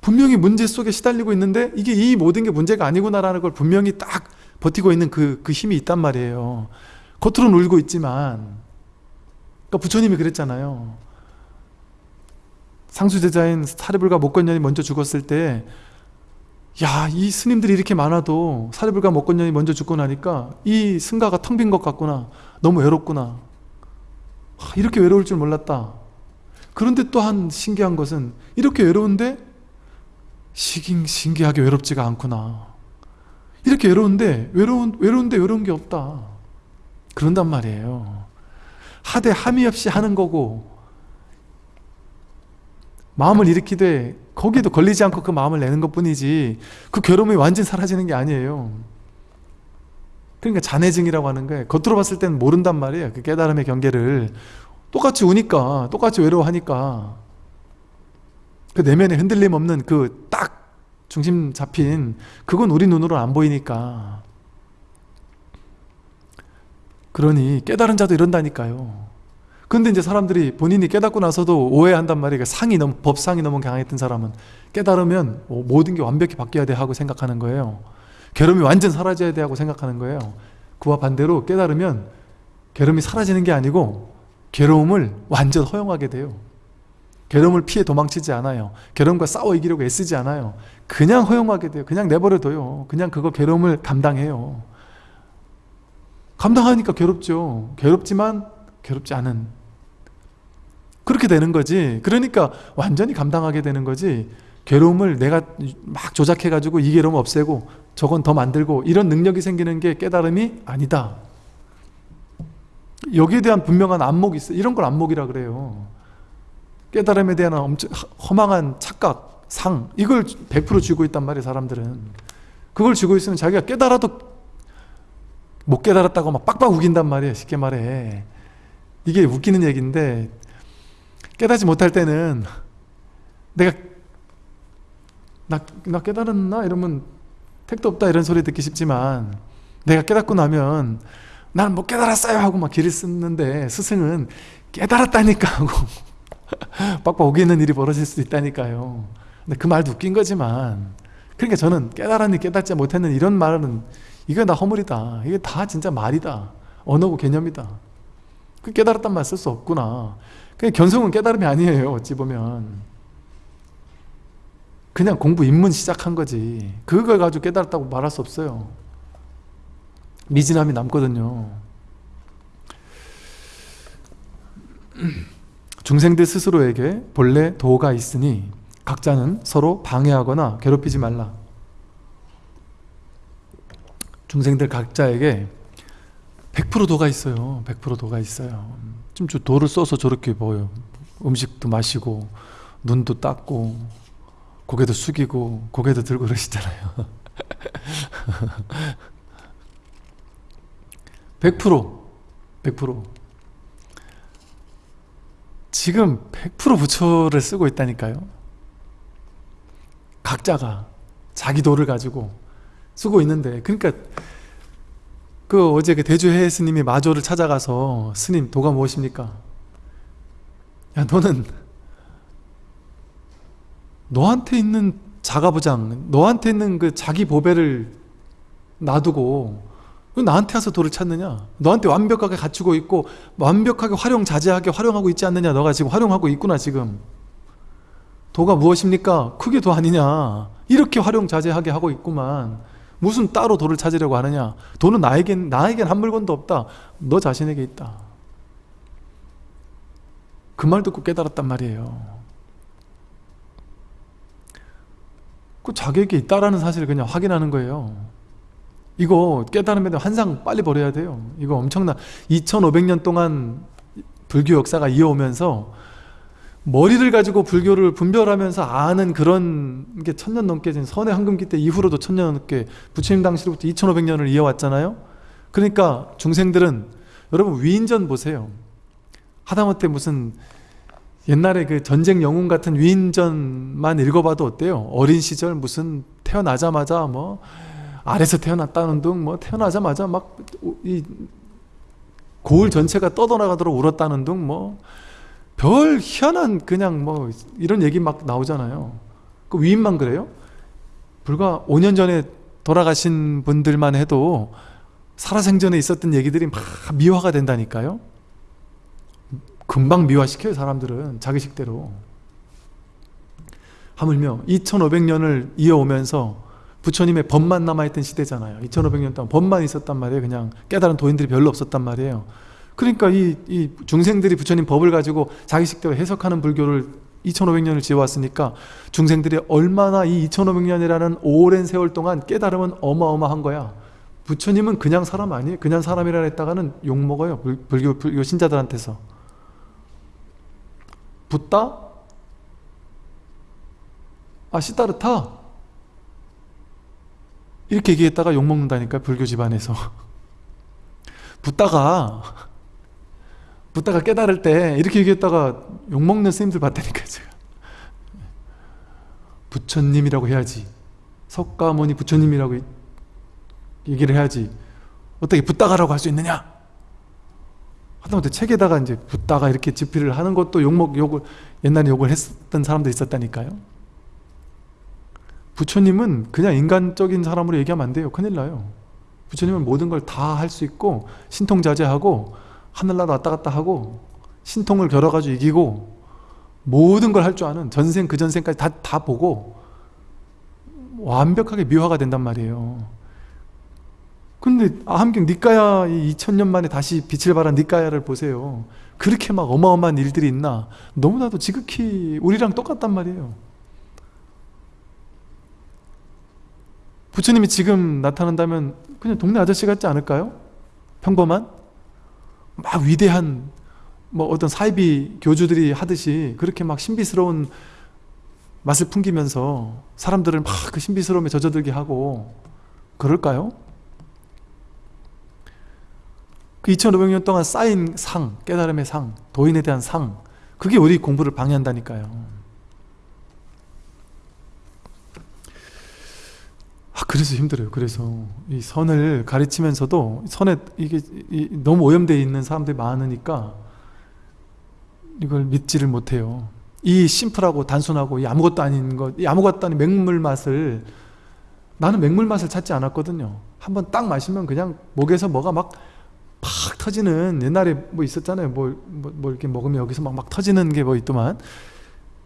분명히 문제 속에 시달리고 있는데 이게 이 모든 게 문제가 아니구나라는 걸 분명히 딱 버티고 있는 그, 그 힘이 있단 말이에요. 겉으로는 울고 있지만 그러니까 부처님이 그랬잖아요 상수제자인 사리불가 목건년이 먼저 죽었을 때 야, 이 스님들이 이렇게 많아도 사리불가 목건년이 먼저 죽고 나니까 이 승가가 텅 빈 것 같구나. 너무 외롭구나. 아, 이렇게 외로울 줄 몰랐다. 그런데 또한 신기한 것은 이렇게 외로운데 시긴 신기하게 외롭지가 않구나. 이렇게 외로운데 외로운 외로운데 외로운 게 없다. 그런단 말이에요. 하되 함이 없이 하는 거고 마음을 일으키되 거기에도 걸리지 않고 그 마음을 내는 것 뿐이지 그 괴로움이 완전히 사라지는 게 아니에요. 그러니까 잔해증이라고 하는 거예요 겉으로 봤을 때는 모른단 말이에요. 그 깨달음의 경계를. 똑같이 우니까 똑같이 외로워하니까 그 내면에 흔들림 없는 그 딱 중심 잡힌 그건 우리 눈으로 안 보이니까. 그러니 깨달은 자도 이런다니까요 근데 이제 사람들이 본인이 깨닫고 나서도 오해한단 말이에요. 상이 너무 법상이 너무 강했던 사람은 깨달으면 어, 모든 게 완벽히 바뀌어야 돼 하고 생각하는 거예요. 괴로움이 완전 사라져야 돼 하고 생각하는 거예요. 그와 반대로 깨달으면 괴로움이 사라지는 게 아니고 괴로움을 완전 허용하게 돼요. 괴로움을 피해 도망치지 않아요. 괴로움과 싸워 이기려고 애쓰지 않아요. 그냥 허용하게 돼요. 그냥 내버려둬요. 그냥 그거 괴로움을 감당해요. 감당하니까 괴롭죠. 괴롭지만 괴롭지 않은 그렇게 되는 거지. 그러니까 완전히 감당하게 되는 거지. 괴로움을 내가 막 조작해 가지고 이 괴로움 없애고 저건 더 만들고 이런 능력이 생기는 게 깨달음이 아니다. 여기에 대한 분명한 안목이 있어. 이런 걸 안목이라 그래요. 깨달음에 대한 엄청 허망한 착각, 상 이걸 100% 쥐고 있단 말이에요 사람들은. 그걸 쥐고 있으면 자기가 깨달아도 못 깨달았다고 막 빡빡 우긴단 말이에요 쉽게 말해. 이게 웃기는 얘기인데 깨닫지 못할 때는 내가 나, 나 깨달았나? 이러면 택도 없다 이런 소리 듣기 쉽지만 내가 깨닫고 나면 나는 못 깨달았어요 하고 막 길을 쓰는데 스승은 깨달았다니까 하고 빡빡 오기는 일이 벌어질 수 있다니까요. 근데 그 말도 웃긴 거지만 그러니까 저는 깨달았니 깨닫지 못했는 이런 말은 이거 다 허물이다. 이게 다 진짜 말이다. 언어고 개념이다. 그 깨달았단 말 쓸 수 없구나 그냥 견성은 깨달음이 아니에요 어찌 보면. 그냥 공부 입문 시작한 거지. 그걸 가지고 깨달았다고 말할 수 없어요. 미진함이 남거든요. 중생들 스스로에게 본래 도가 있으니 각자는 서로 방해하거나 괴롭히지 말라. 중생들 각자에게 100% 도가 있어요. 100% 도가 있어요 좀 도를 써서 저렇게 보여 음식도 마시고 눈도 닦고 고개도 숙이고 고개도 들고 그러시잖아요. 100% 100% 지금 100% 부처를 쓰고 있다니까요. 각자가 자기 도를 가지고 쓰고 있는데 그러니까 그 어제 그 대주해 스님이 마조를 찾아가서 스님 도가 무엇입니까? 야 너는 너한테 있는 자가부장 너한테 있는 그 자기 보배를 놔두고 왜 나한테 와서 돌을 찾느냐? 너한테 완벽하게 갖추고 있고 완벽하게 활용자재하게 활용하고 있지 않느냐? 너가 지금 활용하고 있구나 지금. 도가 무엇입니까? 크게 도 아니냐? 이렇게 활용자재하게 하고 있구만 무슨 따로 도를 찾으려고 하느냐? 도는 나에겐 나에겐 한 물건도 없다. 너 자신에게 있다. 그 말 듣고 깨달았단 말이에요. 그 자기에게 있다라는 사실을 그냥 확인하는 거예요. 이거 깨달으면 한상 빨리 버려야 돼요. 이거 엄청나 2500년 동안 불교 역사가 이어오면서 머리를 가지고 불교를 분별하면서 아는 그런 게 천년 넘게 된 선의 황금기 때 이후로도 천년 넘게 부처님 당시로부터 2500년을 이어왔잖아요 그러니까 중생들은 여러분 위인전 보세요 하다못해 무슨 옛날에 그 전쟁 영웅 같은 위인전만 읽어봐도 어때요? 어린 시절 무슨 태어나자마자 뭐 아래서 태어났다는 둥 뭐 태어나자마자 막 이 고을 전체가 떠돌아가도록 울었다는 둥뭐 별 희한한 그냥 뭐 이런 얘기 막 나오잖아요. 그 위인만 그래요? 불과 5년 전에 돌아가신 분들만 해도 살아생전에 있었던 얘기들이 막 미화가 된다니까요. 금방 미화시켜요 사람들은. 자기식대로. 하물며 2500년을 이어오면서 부처님의 법만 남아있던 시대잖아요. 2500년 동안 법만 있었단 말이에요. 그냥 깨달은 도인들이 별로 없었단 말이에요 그러니까 이, 이 중생들이 부처님 법을 가지고 자기식대로 해석하는 불교를 2500년을 지어왔으니까 중생들이 얼마나 이 2500년이라는 오랜 세월 동안 깨달으면 어마어마한 거야. 부처님은 그냥 사람 아니에요? 그냥 사람이라 했다가는 욕먹어요 불교, 불교 신자들한테서. 붓다? 아 시다르타? 이렇게 얘기했다가 욕먹는다니까 불교 집안에서. 붓다가 붓다가 깨달을 때 이렇게 얘기했다가 욕먹는 스님들 봤다니까 제가. 부처님이라고 해야지. 석가모니 부처님이라고 얘기를 해야지. 어떻게 붓다가라고 할 수 있느냐? 하다못해 책에다가 이제 붓다가 이렇게 집필을 하는 것도 욕먹 욕을 옛날에 욕을 했던 사람도 있었다니까요. 부처님은 그냥 인간적인 사람으로 얘기하면 안 돼요. 큰일 나요. 부처님은 모든 걸 다 할 수 있고 신통자재하고 하늘나라 왔다 갔다 하고 신통을 겨뤄가지고 이기고 모든 걸 할 줄 아는 전생 그 전생까지 다, 다 보고 완벽하게 미화가 된단 말이에요 근데 아함경 니까야 2000년 만에 다시 빛을 발한 니까야를 보세요 그렇게 막 어마어마한 일들이 있나 너무나도 지극히 우리랑 똑같단 말이에요 부처님이 지금 나타난다면 그냥 동네 아저씨 같지 않을까요? 평범한? 막 위대한 뭐 어떤 사이비 교주들이 하듯이 그렇게 막 신비스러운 맛을 풍기면서 사람들을 막 그 신비스러움에 젖어들게 하고 그럴까요? 그 2500년 동안 쌓인 상, 깨달음의 상, 도인에 대한 상 그게 우리 공부를 방해한다니까요 아, 그래서 힘들어요. 그래서 이 선을 가르치면서도 선에 이게 너무 오염되어 있는 사람들이 많으니까 이걸 믿지를 못해요. 이 심플하고 단순하고 이 아무것도 아닌 것, 이 아무것도 아닌 맹물 맛을 나는 맹물 맛을 찾지 않았거든요. 한번 딱 마시면 그냥 목에서 뭐가 막 팍 터지는 옛날에 뭐 있었잖아요. 뭐, 뭐, 뭐 이렇게 먹으면 여기서 막, 막 터지는 게 뭐 있더만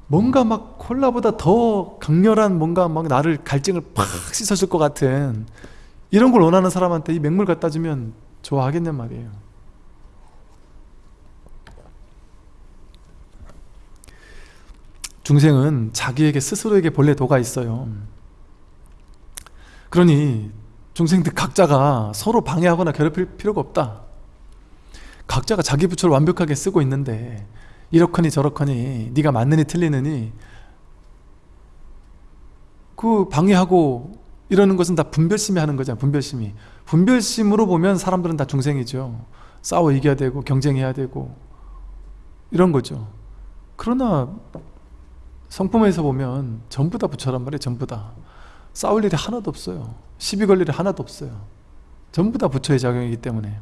뭔가 막 콜라보다 더 강렬한 뭔가 막 나를 갈증을 팍 씻어줄 것 같은 이런 걸 원하는 사람한테 이 맹물 갖다 주면 좋아하겠냔 말이에요. 중생은 자기에게 스스로에게 본래 도가 있어요. 그러니 중생들 각자가 서로 방해하거나 괴롭힐 필요가 없다. 각자가 자기 부처를 완벽하게 쓰고 있는데 이렇거니 저렇거니 네가 맞느니 틀리느니 그 방해하고 이러는 것은 다 분별심이 하는 거잖아 분별심이. 분별심으로 보면 사람들은 다 중생이죠. 싸워 이겨야 되고 경쟁해야 되고. 이런 거죠. 그러나 성품에서 보면 전부 다 부처란 말이에요 전부 다. 싸울 일이 하나도 없어요. 시비 걸 일이 하나도 없어요. 전부 다 부처의 작용이기 때문에.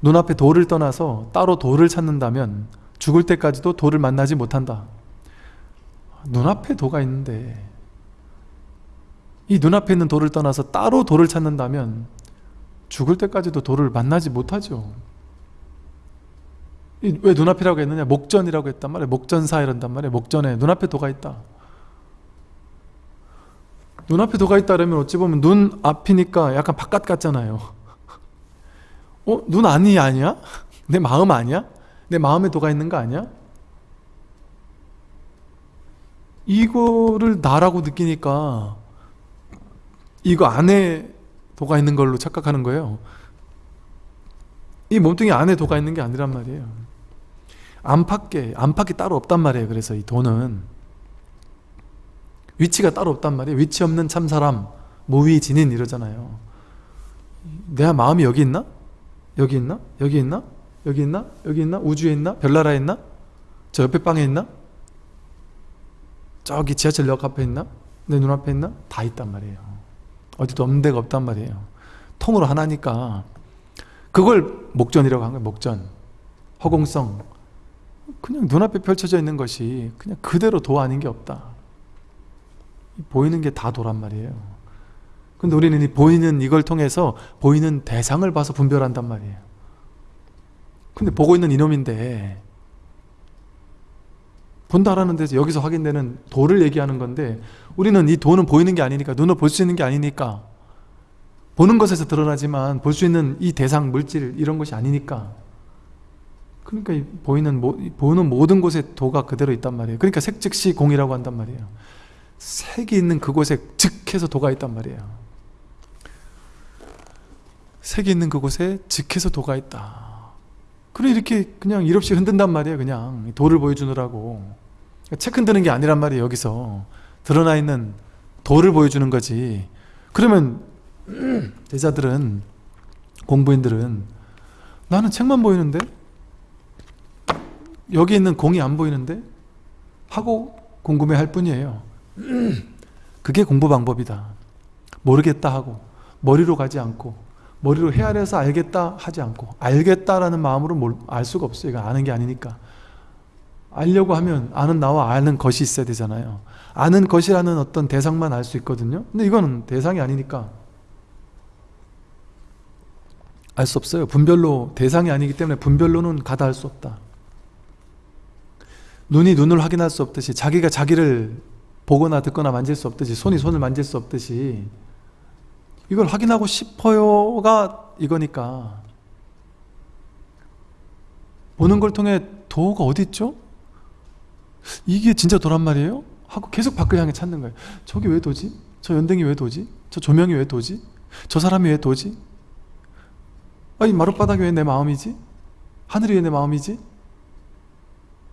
눈앞에 도를 떠나서 따로 도를 찾는다면 죽을 때까지도 도를 만나지 못한다. 눈앞에 도가 있는데 이 눈앞에 있는 도를 떠나서 따로 도를 찾는다면 죽을 때까지도 도를 만나지 못하죠. 왜 눈앞이라고 했느냐? 목전이라고 했단 말이에요. 목전사 이런단 말이에요. 목전에 눈앞에 도가 있다. 눈앞에 도가 있다 그러면 어찌 보면 눈 앞이니까 약간 바깥 같잖아요. 어? 눈 안이 아니야? 내 마음 아니야? 내 마음에 도가 있는 거 아니야? 이거를 나라고 느끼니까 이거 안에 도가 있는 걸로 착각하는 거예요 이 몸뚱이 안에 도가 있는 게 아니란 말이에요 안팎에 안팎이 따로 없단 말이에요 그래서 이 도는 위치가 따로 없단 말이에요 위치 없는 참사람 무위 진인 이러잖아요 내 마음이 여기 있나? 여기 있나? 여기 있나? 여기 있나? 여기 있나? 우주에 있나? 별나라에 있나? 저 옆에 방에 있나? 저기 지하철역 앞에 있나? 내 눈앞에 있나? 다 있단 말이에요 어디도 없는 데가 없단 말이에요 통으로 하나니까 그걸 목전이라고 한 거예요 목전 허공성 그냥 눈앞에 펼쳐져 있는 것이 그냥 그대로 도 아닌 게 없다 보이는 게 다 도란 말이에요 근데 우리는 이 보이는 이걸 통해서 보이는 대상을 봐서 분별한단 말이에요 근데 보고 있는 이놈인데 본다라는 데서 여기서 확인되는 도를 얘기하는 건데 우리는 이 도는 보이는 게 아니니까 눈으로 볼 수 있는 게 아니니까 보는 것에서 드러나지만 볼 수 있는 이 대상 물질 이런 것이 아니니까. 그러니까 이 보이는 보는 모든 곳에 도가 그대로 있단 말이에요. 그러니까 색 즉시 공이라고 한단 말이에요. 색이 있는 그곳에 즉해서 도가 있단 말이에요. 색이 있는 그곳에 즉해서 도가 있다 그래 이렇게 그냥 일 없이 흔든단 말이에요 그냥. 도를 보여주느라고. 책 흔드는 게 아니란 말이에요 여기서. 드러나 있는 도를 보여주는 거지. 그러면 제자들은 공부인들은 나는 책만 보이는데? 여기 있는 공이 안 보이는데? 하고 궁금해 할 뿐이에요. 그게 공부 방법이다. 모르겠다 하고 머리로 가지 않고 머리로 헤아려서 알겠다 하지 않고 알겠다라는 마음으로 알 수가 없어요. 이거 아는 게 아니니까. 알려고 하면 아는 나와 아는 것이 있어야 되잖아요. 아는 것이라는 어떤 대상만 알 수 있거든요. 근데 이거는 대상이 아니니까 알 수 없어요. 분별로 대상이 아니기 때문에 분별로는 가다할 수 없다. 눈이 눈을 확인할 수 없듯이 자기가 자기를 보거나 듣거나 만질 수 없듯이 손이 손을 만질 수 없듯이 이걸 확인하고 싶어요가 이거니까 보는 걸 통해 도가 어디 있죠? 이게 진짜 도란 말이에요? 하고 계속 밖을 향해 찾는 거예요 저기 왜 도지? 저 연등이 왜 도지? 저 조명이 왜 도지? 저 사람이 왜 도지? 아니 마룻바닥이 왜 내 마음이지? 하늘이 왜 내 마음이지?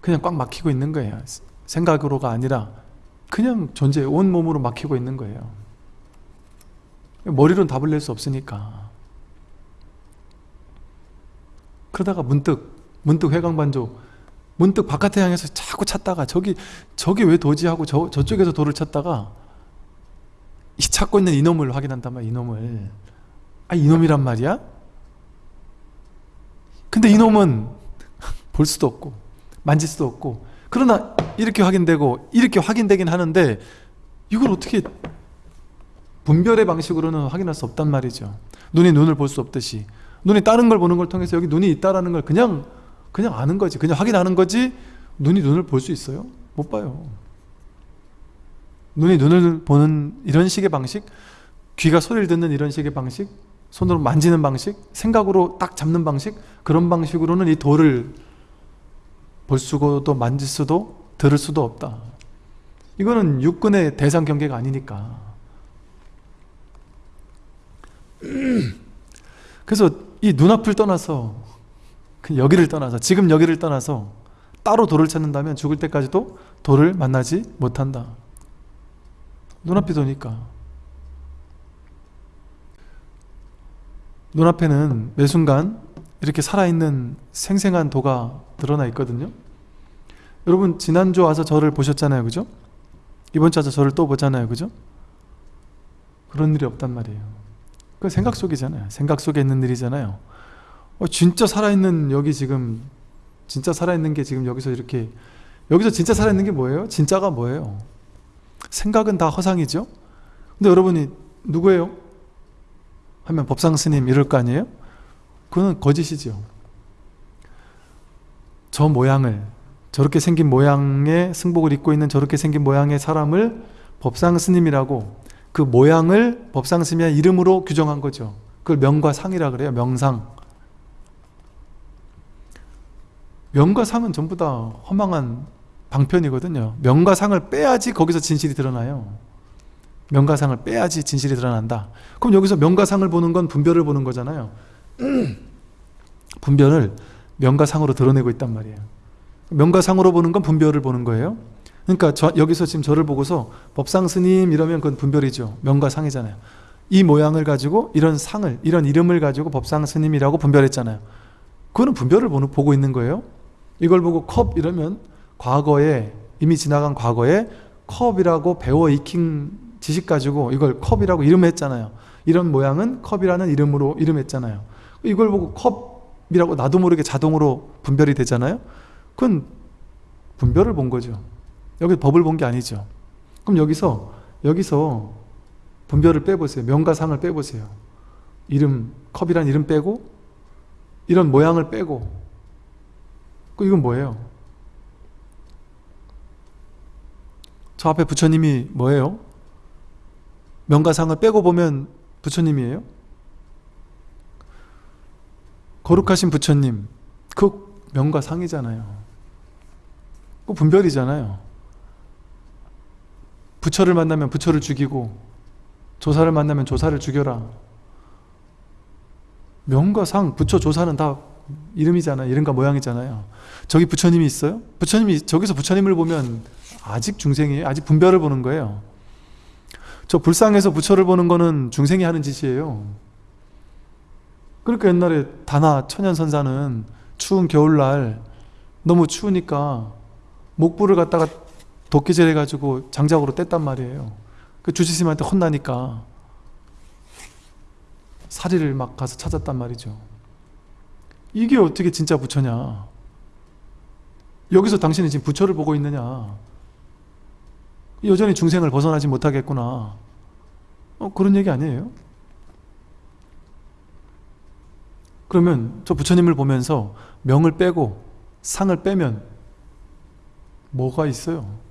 그냥 꽉 막히고 있는 거예요 생각으로가 아니라 그냥 존재 온몸으로 막히고 있는 거예요 머리로는 답을 낼 수 없으니까 그러다가 문득 문득 회광반조 문득 바깥에 향해서 자꾸 찾다가 저기 저기 왜 도지 하고 저, 저쪽에서 돌을 찾다가 이 찾고 있는 이놈을 확인한단 말이야 이놈을 아 이놈이란 말이야? 근데 이놈은 볼 수도 없고 만질 수도 없고 그러나 이렇게 확인되고 이렇게 확인되긴 하는데 이걸 어떻게 분별의 방식으로는 확인할 수 없단 말이죠. 눈이 눈을 볼 수 없듯이. 눈이 다른 걸 보는 걸 통해서 여기 눈이 있다라는 걸 그냥 그냥 아는 거지. 그냥 확인하는 거지. 눈이 눈을 볼 수 있어요? 못 봐요. 눈이 눈을 보는 이런 식의 방식 귀가 소리를 듣는 이런 식의 방식 손으로 만지는 방식 생각으로 딱 잡는 방식 그런 방식으로는 이 돌을 볼 수도 만질 수도 들을 수도 없다. 이거는 육군의 대상 경계가 아니니까 그래서 이 눈앞을 떠나서 그 여기를 떠나서 지금 여기를 떠나서 따로 돌을 찾는다면 죽을 때까지도 돌을 만나지 못한다. 눈앞이 도니까. 눈앞에는 매 순간 이렇게 살아있는 생생한 도가 드러나 있거든요. 여러분 지난주 와서 저를 보셨잖아요. 그죠? 이번 주 와서 저를 또 보잖아요. 그죠? 그런 일이 없단 말이에요 그 생각 속이잖아요. 생각 속에 있는 일이잖아요. 어, 진짜 살아있는 여기 지금 진짜 살아있는 게 지금 여기서 이렇게 여기서 진짜 살아있는 게 뭐예요? 진짜가 뭐예요? 생각은 다 허상이죠? 근데 여러분이 누구예요? 하면 법상 스님 이럴 거 아니에요? 그거는 거짓이죠. 저 모양을 저렇게 생긴 모양의 승복을 입고 있는 저렇게 생긴 모양의 사람을 법상 스님이라고 그 모양을 법상 스님의 이름으로 규정한 거죠. 그걸 명과 상이라 그래요. 명상. 명과 상은 전부 다 허망한 방편이거든요. 명과 상을 빼야지 거기서 진실이 드러나요. 명과 상을 빼야지 진실이 드러난다. 그럼 여기서 명과 상을 보는 건 분별을 보는 거잖아요. 분별을 명과 상으로 드러내고 있단 말이에요. 명과 상으로 보는 건 분별을 보는 거예요. 그러니까 저, 여기서 지금 저를 보고서 법상 스님 이러면 그건 분별이죠. 명과 상이잖아요. 이 모양을 가지고 이런 상을 이런 이름을 가지고 법상 스님이라고 분별했잖아요. 그거는 분별을 보고 있는 거예요. 이걸 보고 컵 이러면 과거에 이미 지나간 과거에 컵이라고 배워 익힌 지식 가지고 이걸 컵이라고 이름했잖아요. 이런 모양은 컵이라는 이름으로 이름했잖아요. 이걸 보고 컵이라고 나도 모르게 자동으로 분별이 되잖아요. 그건 분별을 본 거죠. 여기 법을 본 게 아니죠. 그럼 여기서 여기서 분별을 빼보세요. 명과 상을 빼보세요. 이름 컵이란 이름 빼고 이런 모양을 빼고 그 이건 뭐예요? 저 앞에 부처님이 뭐예요? 명가상을 빼고 보면 부처님이에요? 거룩하신 부처님 그 명가상이잖아요 그 분별이잖아요 부처를 만나면 부처를 죽이고 조사를 만나면 조사를 죽여라. 명가상, 부처, 조사는 다 이름이잖아요. 이름과 모양이잖아요. 저기 부처님이 있어요? 부처님이 저기서 부처님을 보면 아직 중생이에요? 아직 분별을 보는 거예요. 저 불상에서 부처를 보는 거는 중생이 하는 짓이에요. 그러니까 옛날에 다나 천연선사는 추운 겨울날 너무 추우니까 목불을 갖다가 도끼질 해가지고 장작으로 뗐단 말이에요. 그 주지스님한테 혼나니까 사리를 막 가서 찾았단 말이죠. 이게 어떻게 진짜 부처냐? 여기서 당신이 지금 부처를 보고 있느냐? 여전히 중생을 벗어나지 못하겠구나. 어, 그런 얘기 아니에요? 그러면 저 부처님을 보면서 명을 빼고 상을 빼면 뭐가 있어요?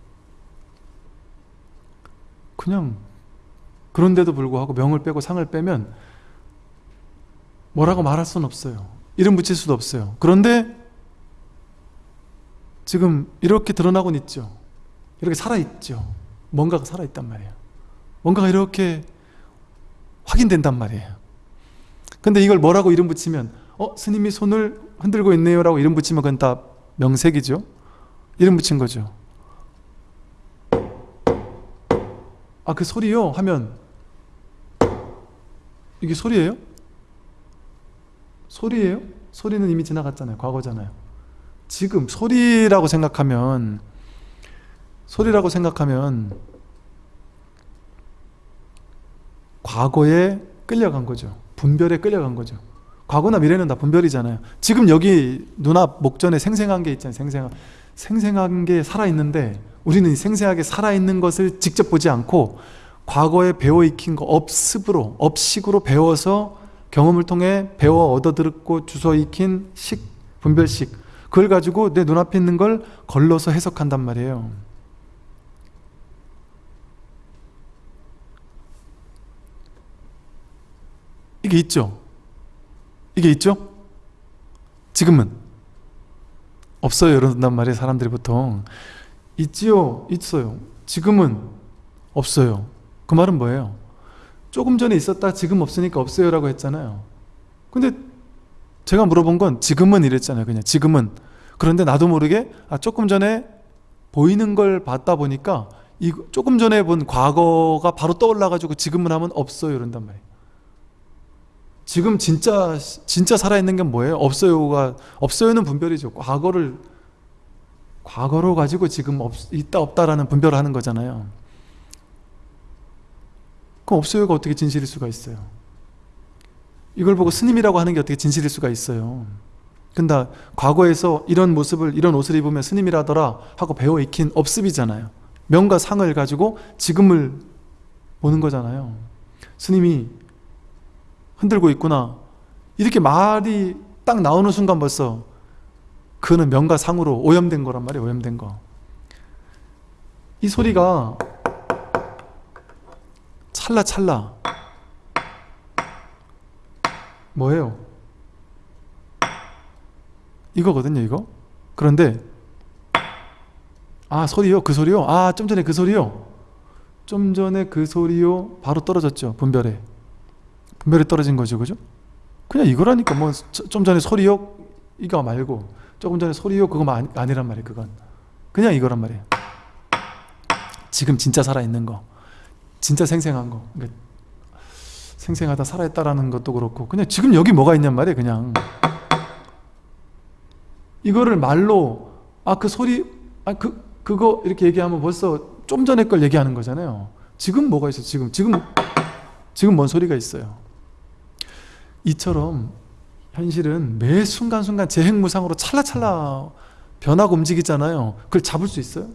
그냥 그런데도 불구하고 명을 빼고 상을 빼면 뭐라고 말할 수는 없어요. 이름 붙일 수도 없어요. 그런데 지금 이렇게 드러나곤 있죠. 이렇게 살아있죠. 뭔가가 살아있단 말이에요. 뭔가가 이렇게 확인된단 말이에요. 근데 이걸 뭐라고 이름 붙이면 어? 스님이 손을 흔들고 있네요 라고 이름 붙이면 그건 다 명색이죠. 이름 붙인 거죠. 아 그 소리요? 하면 이게 소리예요? 소리예요? 소리는 이미 지나갔잖아요. 과거잖아요. 지금 소리라고 생각하면 소리라고 생각하면 과거에 끌려간 거죠. 분별에 끌려간 거죠. 과거나 미래는 다 분별이잖아요. 지금 여기 눈앞 목전에 생생한 게 있잖아요. 생생한, 생생한 게 살아있는데 우리는 생생하게 살아있는 것을 직접 보지 않고 과거에 배워 익힌 거 업습으로, 업식으로 배워서 경험을 통해 배워 얻어들었고 주워 익힌 식, 분별식 그걸 가지고 내 눈앞에 있는 걸 걸러서 해석한단 말이에요. 이게 있죠? 이게 있죠? 지금은 없어요. 이런단 말이에요 사람들이 보통. 있지요? 있어요. 지금은 없어요. 그 말은 뭐예요? 조금 전에 있었다 지금 없으니까 없어요 라고 했잖아요. 근데 제가 물어본 건 지금은 이랬잖아요 그냥. 지금은. 그런데 나도 모르게 아 조금 전에 보이는 걸 봤다 보니까 이 조금 전에 본 과거가 바로 떠올라 가지고 지금은 하면 없어요 이런단 말이에요 지금 진짜 진짜 살아있는 게 뭐예요? 없어요가 없어요는 분별이죠. 과거를 과거로 가지고 지금 없, 있다 없다라는 분별을 하는 거잖아요. 그럼 없어요가 어떻게 진실일 수가 있어요? 이걸 보고 스님이라고 하는 게 어떻게 진실일 수가 있어요? 근데 과거에서 이런 모습을 이런 옷을 입으면 스님이라더라 하고 배워 익힌 업습이잖아요. 명과 상을 가지고 지금을 보는 거잖아요. 스님이 흔들고 있구나. 이렇게 말이 딱 나오는 순간 벌써 그는 명과 상으로 오염된 거란 말이에요. 오염된 거. 이 소리가 찰나찰나 뭐예요? 이거거든요 이거 그런데 아 소리요 그 소리요 아 좀 전에 그 소리요 좀 전에 그 소리요 바로 떨어졌죠 분별에 분별에 떨어진 거죠 그죠? 그냥 이거라니까 뭐 좀 전에 소리요? 이거 말고 조금 전에 소리요? 그거 아니, 아니란 말이에요 그건. 그냥 이거란 말이에요. 지금 진짜 살아있는 거. 진짜 생생한 거. 그러니까 생생하다 살아있다라는 것도 그렇고 그냥 지금 여기 뭐가 있냔 말이에요 그냥. 이거를 말로 아 그 소리 아 그 그거 이렇게 얘기하면 벌써 좀 전에 걸 얘기하는 거잖아요. 지금 뭐가 있어? 지금? 지금 지금 뭔 소리가 있어요? 이처럼 현실은 매 순간순간 재행무상으로 찰나찰나 변하고 움직이잖아요. 그걸 잡을 수 있어요?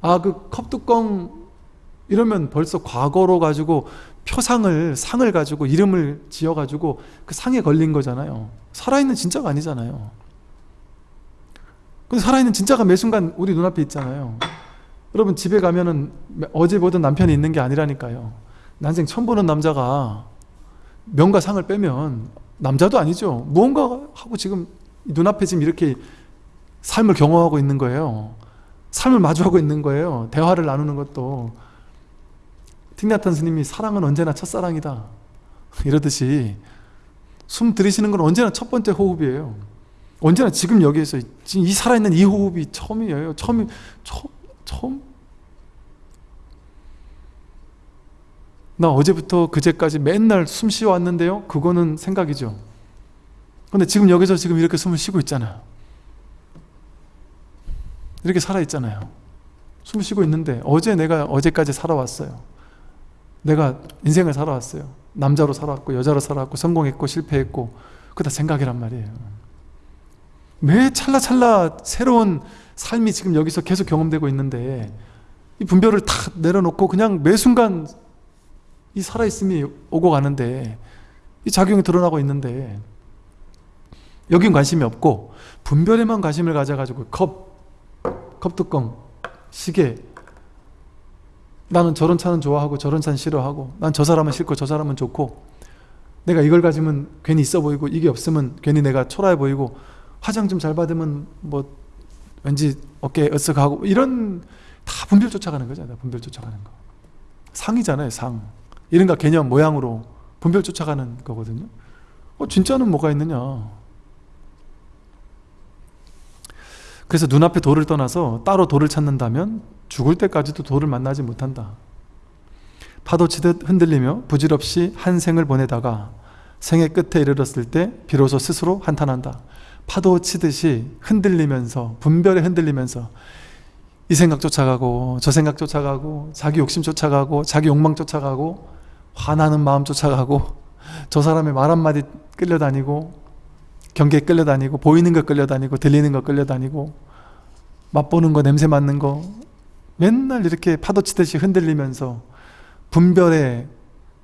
아 그 컵뚜껑 이러면 벌써 과거로 가지고 표상을 상을 가지고 이름을 지어 가지고 그 상에 걸린 거잖아요. 살아있는 진짜가 아니잖아요. 근데 살아있는 진짜가 매 순간 우리 눈앞에 있잖아요. 여러분 집에 가면은 어제 보던 남편이 있는 게 아니라니까요. 난생 처음 보는 남자가 명과 상을 빼면 남자도 아니죠. 무언가 하고 지금 눈앞에 지금 이렇게 삶을 경험하고 있는 거예요. 삶을 마주하고 있는 거예요. 대화를 나누는 것도. 틱나탄 스님이 사랑은 언제나 첫사랑이다. 이러듯이 숨 들이쉬는 건 언제나 첫 번째 호흡이에요. 언제나 지금 여기에서 지금 이 살아있는 이 호흡이 처음이에요. 처음, 처음, 처음. 나 어제부터 그제까지 맨날 숨 쉬어 왔는데요. 그거는 생각이죠. 근데 지금 여기서 지금 이렇게 숨을 쉬고 있잖아요. 이렇게 살아있잖아요. 숨 쉬고 있는데 어제 내가 어제까지 살아왔어요. 내가 인생을 살아왔어요. 남자로 살아왔고 여자로 살아왔고 성공했고 실패했고 그거 다 생각이란 말이에요. 매 찰나찰나 새로운 삶이 지금 여기서 계속 경험되고 있는데 이 분별을 다 내려놓고 그냥 매 순간 이 살아있음이 오고 가는데 이 작용이 드러나고 있는데 여긴 관심이 없고 분별에만 관심을 가져가지고 컵, 컵뚜껑, 시계 나는 저런 차는 좋아하고 저런 차는 싫어하고 난 저 사람은 싫고 저 사람은 좋고 내가 이걸 가지면 괜히 있어 보이고 이게 없으면 괜히 내가 초라해 보이고 화장 좀 잘 받으면 뭐 왠지 어깨 으쓱하고 이런 다 분별 쫓아가는 거잖아요 분별 쫓아가는 거. 상이잖아요 상 이른가 개념 모양으로 분별 쫓아가는 거거든요 어, 진짜는 뭐가 있느냐 그래서 눈앞에 돌을 떠나서 따로 돌을 찾는다면 죽을 때까지도 돌을 만나지 못한다. 파도 치듯 흔들리며 부질없이 한 생을 보내다가 생의 끝에 이르렀을 때 비로소 스스로 한탄한다. 파도 치듯이 흔들리면서 분별에 흔들리면서 이 생각 쫓아가고 저 생각 쫓아가고 자기 욕심 쫓아가고 자기 욕망 쫓아가고 화나는 마음 쫓아가고 저 사람의 말 한마디 끌려다니고 경계에 끌려다니고 보이는 거 끌려다니고 들리는 거 끌려다니고 맛보는 거 냄새 맡는 거 맨날 이렇게 파도 치듯이 흔들리면서 분별에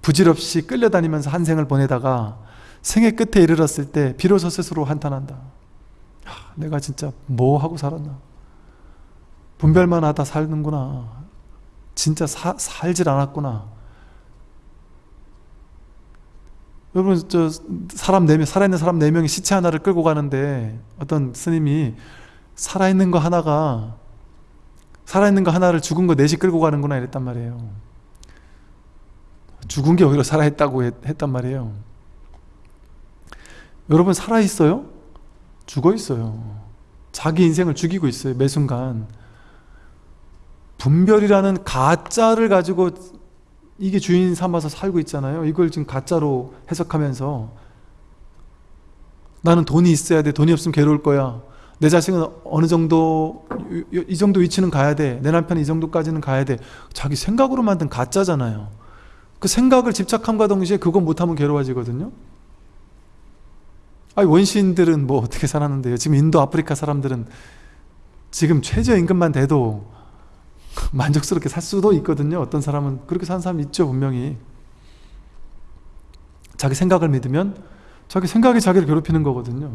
부질없이 끌려다니면서 한 생을 보내다가 생의 끝에 이르렀을 때 비로소 스스로 한탄한다. 하, 내가 진짜 뭐 하고 살았나? 분별만 하다 살는구나. 진짜 사, 살질 않았구나. 여러분 저 사람 네 명, 살아있는 사람 네 명이 시체 하나를 끌고 가는데 어떤 스님이 살아있는 거 하나가 살아있는 거 하나를 죽은 거 넷이 끌고 가는구나 이랬단 말이에요. 죽은 게 오히려 살아있다고 했, 단 말이에요. 여러분 살아있어요? 죽어있어요. 자기 인생을 죽이고 있어요 매 순간. 분별이라는 가짜를 가지고 이게 주인 삼아서 살고 있잖아요 이걸 지금 가짜로 해석하면서 나는 돈이 있어야 돼 돈이 없으면 괴로울 거야 내 자식은 어느 정도 이 정도 위치는 가야 돼. 내 남편은 이 정도까지는 가야 돼. 자기 생각으로 만든 가짜잖아요. 그 생각을 집착함과 동시에 그거 못하면 괴로워지거든요. 아니 원시인들은 뭐 어떻게 살았는데요 지금 인도 아프리카 사람들은 지금 최저임금만 돼도 만족스럽게 살 수도 있거든요. 어떤 사람은 그렇게 사는 사람 있죠 분명히. 자기 생각을 믿으면 자기 생각이 자기를 괴롭히는 거거든요.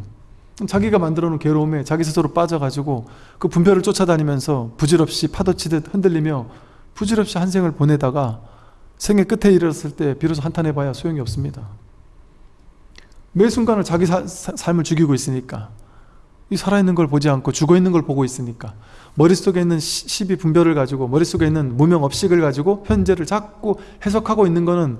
자기가 만들어 놓은 괴로움에 자기 스스로 빠져가지고 그 분별을 쫓아다니면서 부질없이 파도치듯 흔들리며 부질없이 한 생을 보내다가 생의 끝에 이르렀을 때 비로소 한탄해봐야 소용이 없습니다. 매 순간을 자기 사- 사- 삶을 죽이고 있으니까 이 살아있는 걸 보지 않고 죽어있는 걸 보고 있으니까. 머릿속에 있는 시- 시비 분별을 가지고 머릿속에 있는 무명 업식을 가지고 현재를 자꾸 해석하고 있는 거는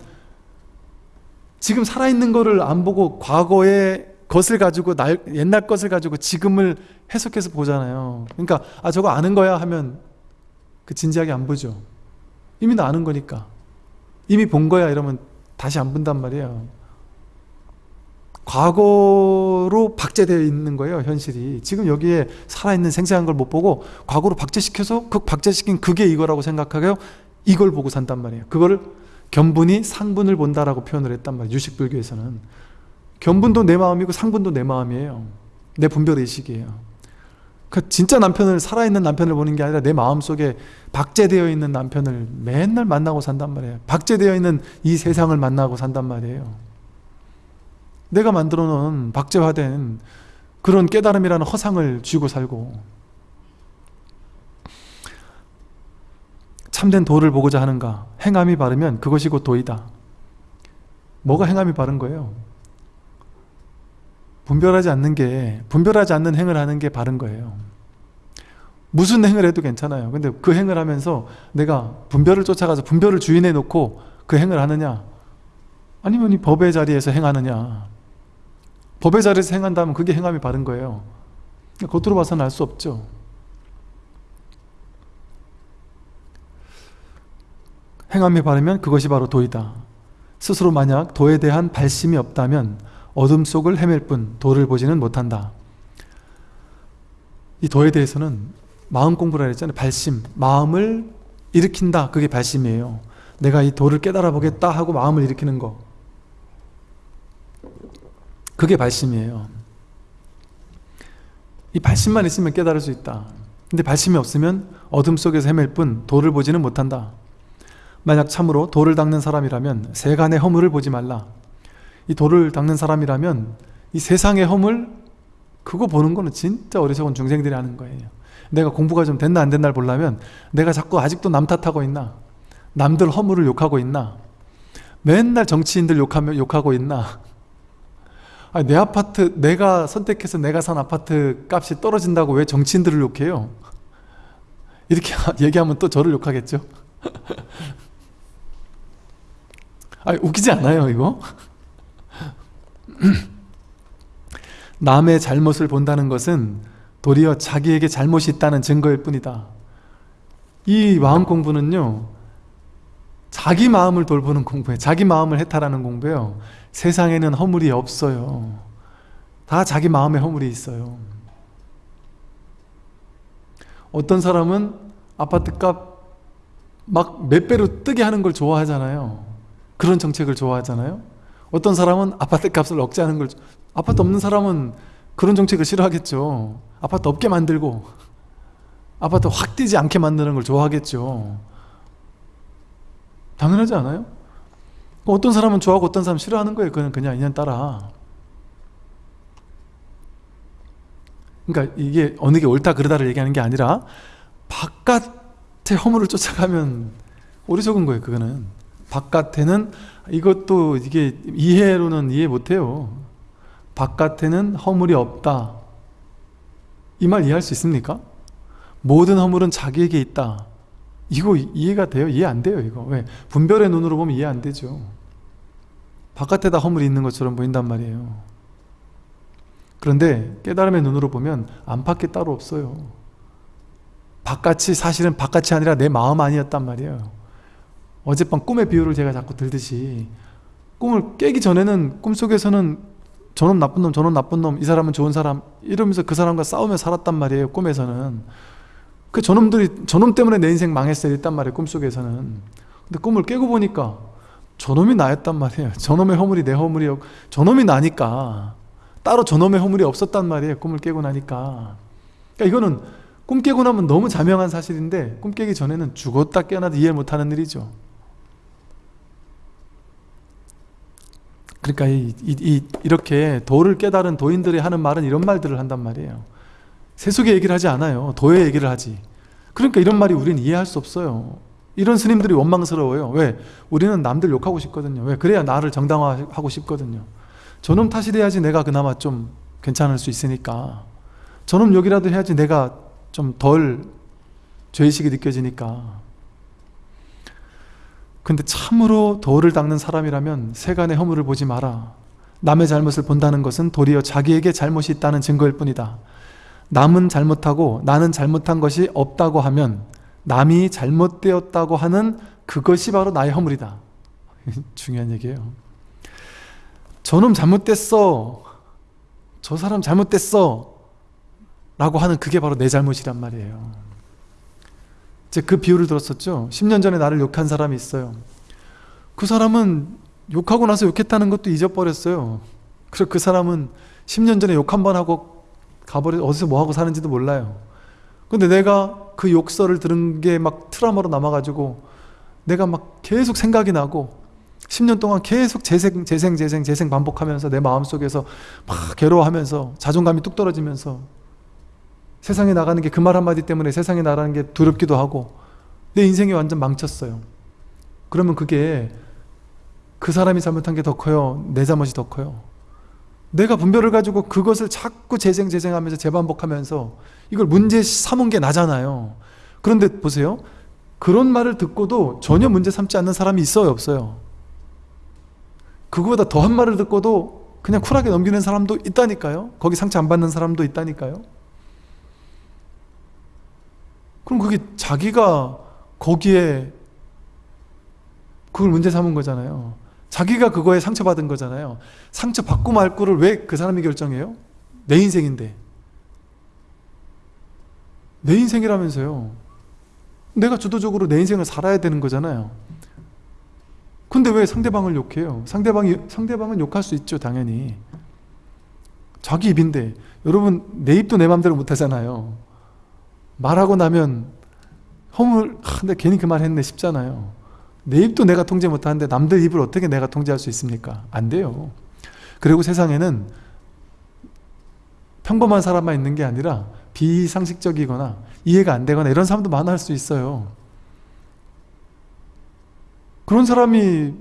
지금 살아있는 거를 안 보고 과거의 것을 가지고 날, 옛날 것을 가지고 지금을 해석해서 보잖아요. 그러니까 아 저거 아는 거야 하면 그 진지하게 안 보죠. 이미 나 아는 거니까. 이미 본 거야 이러면 다시 안 본단 말이에요 과거로 박제되어 있는 거예요 현실이. 지금 여기에 살아있는 생생한 걸 못 보고 과거로 박제시켜서 그 박제시킨 그게 이거라고 생각하고 이걸 보고 산단 말이에요. 그거를 견분이 상분을 본다라고 표현을 했단 말이에요 유식불교에서는. 견분도 내 마음이고 상분도 내 마음이에요. 내 분별의식이에요. 그 진짜 남편을 살아있는 남편을 보는 게 아니라 내 마음속에 박제되어 있는 남편을 맨날 만나고 산단 말이에요. 박제되어 있는 이 세상을 만나고 산단 말이에요 내가 만들어 놓은 박제화된 그런 깨달음이라는 허상을 쥐고 살고 참된 도를 보고자 하는가? 행함이 바르면 그것이 곧 도이다. 뭐가 행함이 바른 거예요? 분별하지 않는 게 분별하지 않는 행을 하는 게 바른 거예요. 무슨 행을 해도 괜찮아요. 근데 그 행을 하면서 내가 분별을 쫓아가서 분별을 주인해 놓고 그 행을 하느냐? 아니면 이 법의 자리에서 행하느냐 법의 자리에서 행한다면 그게 행함이 바른 거예요. 겉으로 봐서는 알 수 없죠. 행함이 바르면 그것이 바로 도이다. 스스로 만약 도에 대한 발심이 없다면 어둠 속을 헤맬 뿐 도를 보지는 못한다. 이 도에 대해서는 마음 공부라 했잖아요. 발심, 마음을 일으킨다. 그게 발심이에요. 내가 이 도를 깨달아 보겠다 하고 마음을 일으키는 거 그게 발심이에요. 이 발심만 있으면 깨달을 수 있다. 근데 발심이 없으면 어둠 속에서 헤맬 뿐 도를 보지는 못한다. 만약 참으로 도를 닦는 사람이라면 세간의 허물을 보지 말라. 이 도를 닦는 사람이라면 이 세상의 허물 그거 보는 거는 진짜 어리석은 중생들이 하는 거예요. 내가 공부가 좀 됐나 안 됐나를 보려면 내가 자꾸 아직도 남 탓하고 있나? 남들 허물을 욕하고 있나? 맨날 정치인들 욕하며 욕하고 있나 아니, 내 아파트 내가 선택해서 내가 산 아파트 값이 떨어진다고 왜 정치인들을 욕해요? 이렇게 얘기하면 또 저를 욕하겠죠? 아니 웃기지 않아요 이거? 남의 잘못을 본다는 것은 도리어 자기에게 잘못이 있다는 증거일 뿐이다 이 마음 공부는요 자기 마음을 돌보는 공부예요 자기 마음을 해탈하는 공부예요 세상에는 허물이 없어요. 다 자기 마음에 허물이 있어요. 어떤 사람은 아파트값 막 몇 배로 뜨게 하는 걸 좋아하잖아요. 그런 정책을 좋아하잖아요. 어떤 사람은 아파트 값을 억제하는 걸 아파트 없는 사람은 그런 정책을 싫어하겠죠. 아파트 없게 만들고 아파트 확 뛰지 않게 만드는 걸 좋아하겠죠. 당연하지 않아요? 어떤 사람은 좋아하고 어떤 사람은 싫어하는 거예요. 그건 그냥 인연 따라. 그러니까 이게 어느 게 옳다 그르다를 얘기하는 게 아니라 바깥의 허물을 쫓아가면 어리석은 거예요 그거는. 바깥에는 이것도 이게 이해로는 이해 못해요. 바깥에는 허물이 없다. 이 말 이해할 수 있습니까? 모든 허물은 자기에게 있다. 이거 이해가 돼요? 이해 안 돼요 이거. 왜? 분별의 눈으로 보면 이해 안 되죠 바깥에다 허물이 있는 것처럼 보인단 말이에요. 그런데 깨달음의 눈으로 보면 안팎에 따로 없어요. 바깥이 사실은 바깥이 아니라 내 마음 아니었단 말이에요. 어젯밤 꿈의 비유를 제가 자꾸 들듯이 꿈을 깨기 전에는 꿈속에서는 저놈 나쁜 놈 저놈 나쁜 놈 이 사람은 좋은 사람 이러면서 그 사람과 싸우며 살았단 말이에요 꿈에서는. 그 저놈들이 저놈 때문에 내 인생 망했어요 이랬단 말이에요 꿈속에서는. 근데 꿈을 깨고 보니까 저놈이 나였단 말이에요. 저놈의 허물이 내 허물이었고 저놈이 나니까. 따로 저놈의 허물이 없었단 말이에요. 꿈을 깨고 나니까. 그러니까 이거는 꿈 깨고 나면 너무 자명한 사실인데 꿈 깨기 전에는 죽었다 깨어나도 이해 못하는 일이죠. 그러니까 이, 이, 이, 이렇게 도를 깨달은 도인들이 하는 말은 이런 말들을 한단 말이에요. 세속의 얘기를 하지 않아요. 도의 얘기를 하지. 그러니까 이런 말이 우리는 이해할 수 없어요 이런 스님들이 원망스러워요. 왜? 우리는 남들 욕하고 싶거든요. 왜? 그래야 나를 정당화하고 싶거든요. 저놈 탓이 돼야지 내가 그나마 좀 괜찮을 수 있으니까. 저놈 욕이라도 해야지 내가 좀 덜 죄의식이 느껴지니까. 근데 참으로 도를 닦는 사람이라면 세간의 허물을 보지 마라. 남의 잘못을 본다는 것은 도리어 자기에게 잘못이 있다는 증거일 뿐이다. 남은 잘못하고 나는 잘못한 것이 없다고 하면 남이 잘못되었다고 하는 그것이 바로 나의 허물이다. 중요한 얘기예요. 저놈 잘못됐어. 저 사람 잘못됐어. 라고 하는 그게 바로 내 잘못이란 말이에요. 이제 그 비유를 들었었죠? 10년 전에 나를 욕한 사람이 있어요. 그 사람은 욕하고 나서 욕했다는 것도 잊어버렸어요. 그래서 그 사람은 10년 전에 욕 한 번 하고 가버려 어디서 뭐 하고 사는지도 몰라요 근데 내가 그 욕설을 들은 게 막 트라우마로 남아가지고 내가 막 계속 생각이 나고 10년 동안 계속 재생 재생 재생 재생 반복하면서 내 마음속에서 막 괴로워하면서 자존감이 뚝 떨어지면서 세상에 나가는 게 그 말 한마디 때문에 세상에 나가는 게 두렵기도 하고 내 인생이 완전 망쳤어요. 그러면 그게 그 사람이 잘못한 게 더 커요? 내 잘못이 더 커요? 내가 분별을 가지고 그것을 자꾸 재생 재생하면서 재반복하면서 이걸 문제 삼은 게 나잖아요. 그런데 보세요. 그런 말을 듣고도 전혀 문제 삼지 않는 사람이 있어요 없어요? 그거보다 더한 말을 듣고도 그냥 쿨하게 넘기는 사람도 있다니까요? 거기 상처 안 받는 사람도 있다니까요? 그럼 그게 자기가 거기에 그걸 문제 삼은 거잖아요. 자기가 그거에 상처받은 거잖아요. 상처받고 말 거를 왜 그 사람이 결정해요? 내 인생인데 내 인생이라면서요. 내가 주도적으로 내 인생을 살아야 되는 거잖아요. 근데 왜 상대방을 욕해요? 상대방이, 상대방은 욕할 수 있죠 당연히. 자기 입인데. 여러분 내 입도 내 맘대로 못하잖아요. 말하고 나면 허물 아, 근데 괜히 그 말 했네 싶잖아요. 내 입도 내가 통제 못하는데 남들 입을 어떻게 내가 통제할 수 있습니까? 안 돼요. 그리고 세상에는 평범한 사람만 있는 게 아니라 비상식적이거나 이해가 안 되거나 이런 사람도 많을 수 있어요. 그런 사람이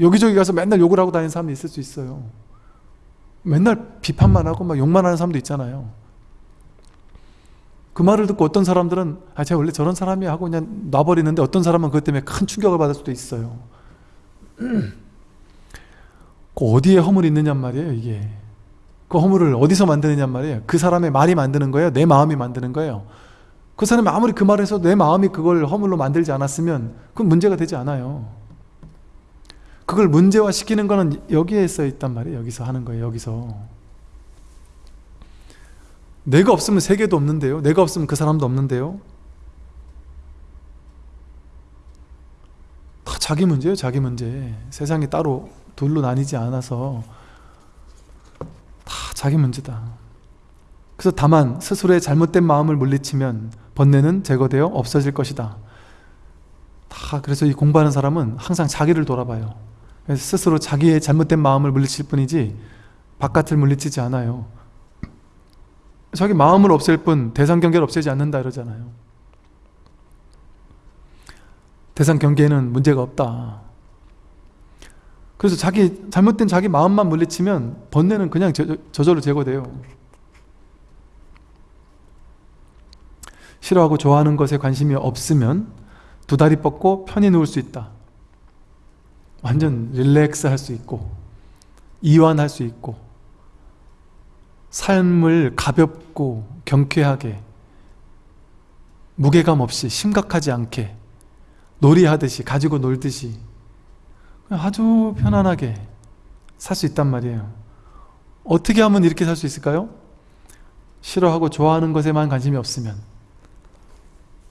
여기저기 가서 맨날 욕을 하고 다니는 사람이 있을 수 있어요. 맨날 비판만 하고 막 욕만 하는 사람도 있잖아요. 그 말을 듣고 어떤 사람들은 아 제가 원래 저런 사람이 하고 그냥 놔버리는데 어떤 사람은 그것 때문에 큰 충격을 받을 수도 있어요. 그 어디에 허물이 있느냐 말이에요 이게 그 허물을 어디서 만드느냐 말이에요. 그 사람의 말이 만드는 거예요? 내 마음이 만드는 거예요. 그 사람이 아무리 그 말을 해서 내 마음이 그걸 허물로 만들지 않았으면 그건 문제가 되지 않아요. 그걸 문제화 시키는 거는 여기에 써 있단 말이에요. 여기서 하는 거예요. 여기서. 내가 없으면 세계도 없는데요? 내가 없으면 그 사람도 없는데요? 다 자기 문제예요 자기 문제. 세상이 따로 둘로 나뉘지 않아서 다 자기 문제다. 그래서 다만 스스로의 잘못된 마음을 물리치면 번뇌는 제거되어 없어질 것이다. 다 그래서 이 공부하는 사람은 항상 자기를 돌아봐요. 그래서 스스로 자기의 잘못된 마음을 물리칠 뿐이지 바깥을 물리치지 않아요. 자기 마음을 없앨 뿐 대상 경계를 없애지 않는다 이러잖아요. 대상 경계에는 문제가 없다 그래서 자기 잘못된 자기 마음만 물리치면 번뇌는 그냥 저, 저절로 제거돼요. 싫어하고 좋아하는 것에 관심이 없으면 두 다리 뻗고 편히 누울 수 있다. 완전 릴렉스 할 수 있고 이완할 수 있고 삶을 가볍고 경쾌하게 무게감 없이 심각하지 않게 놀이하듯이 가지고 놀듯이 아주 편안하게 살 수 있단 말이에요 어떻게 하면 이렇게 살 수 있을까요? 싫어하고 좋아하는 것에만 관심이 없으면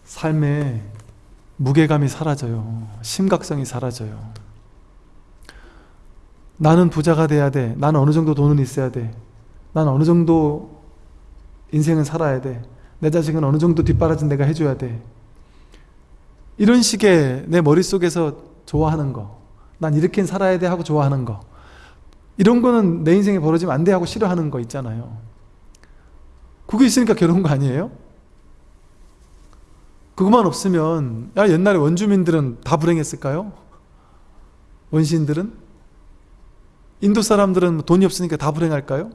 삶에 무게감이 사라져요 심각성이 사라져요 나는 부자가 돼야 돼 나는 어느 정도 돈은 있어야 돼난 어느 정도 인생은 살아야 돼. 내 자식은 어느 정도 뒷바라진 내가 해줘야 돼. 이런 식의 내 머릿속에서 좋아하는 거. 난 이렇게 살아야 돼 하고 좋아하는 거. 이런 거는 내 인생에 벌어지면 안 돼 하고 싫어하는 거 있잖아요. 그게 있으니까 괴로운 거 아니에요? 그것만 없으면 야 옛날에 원주민들은 다 불행했을까요? 원시인들은? 인도 사람들은 돈이 없으니까 다 불행할까요?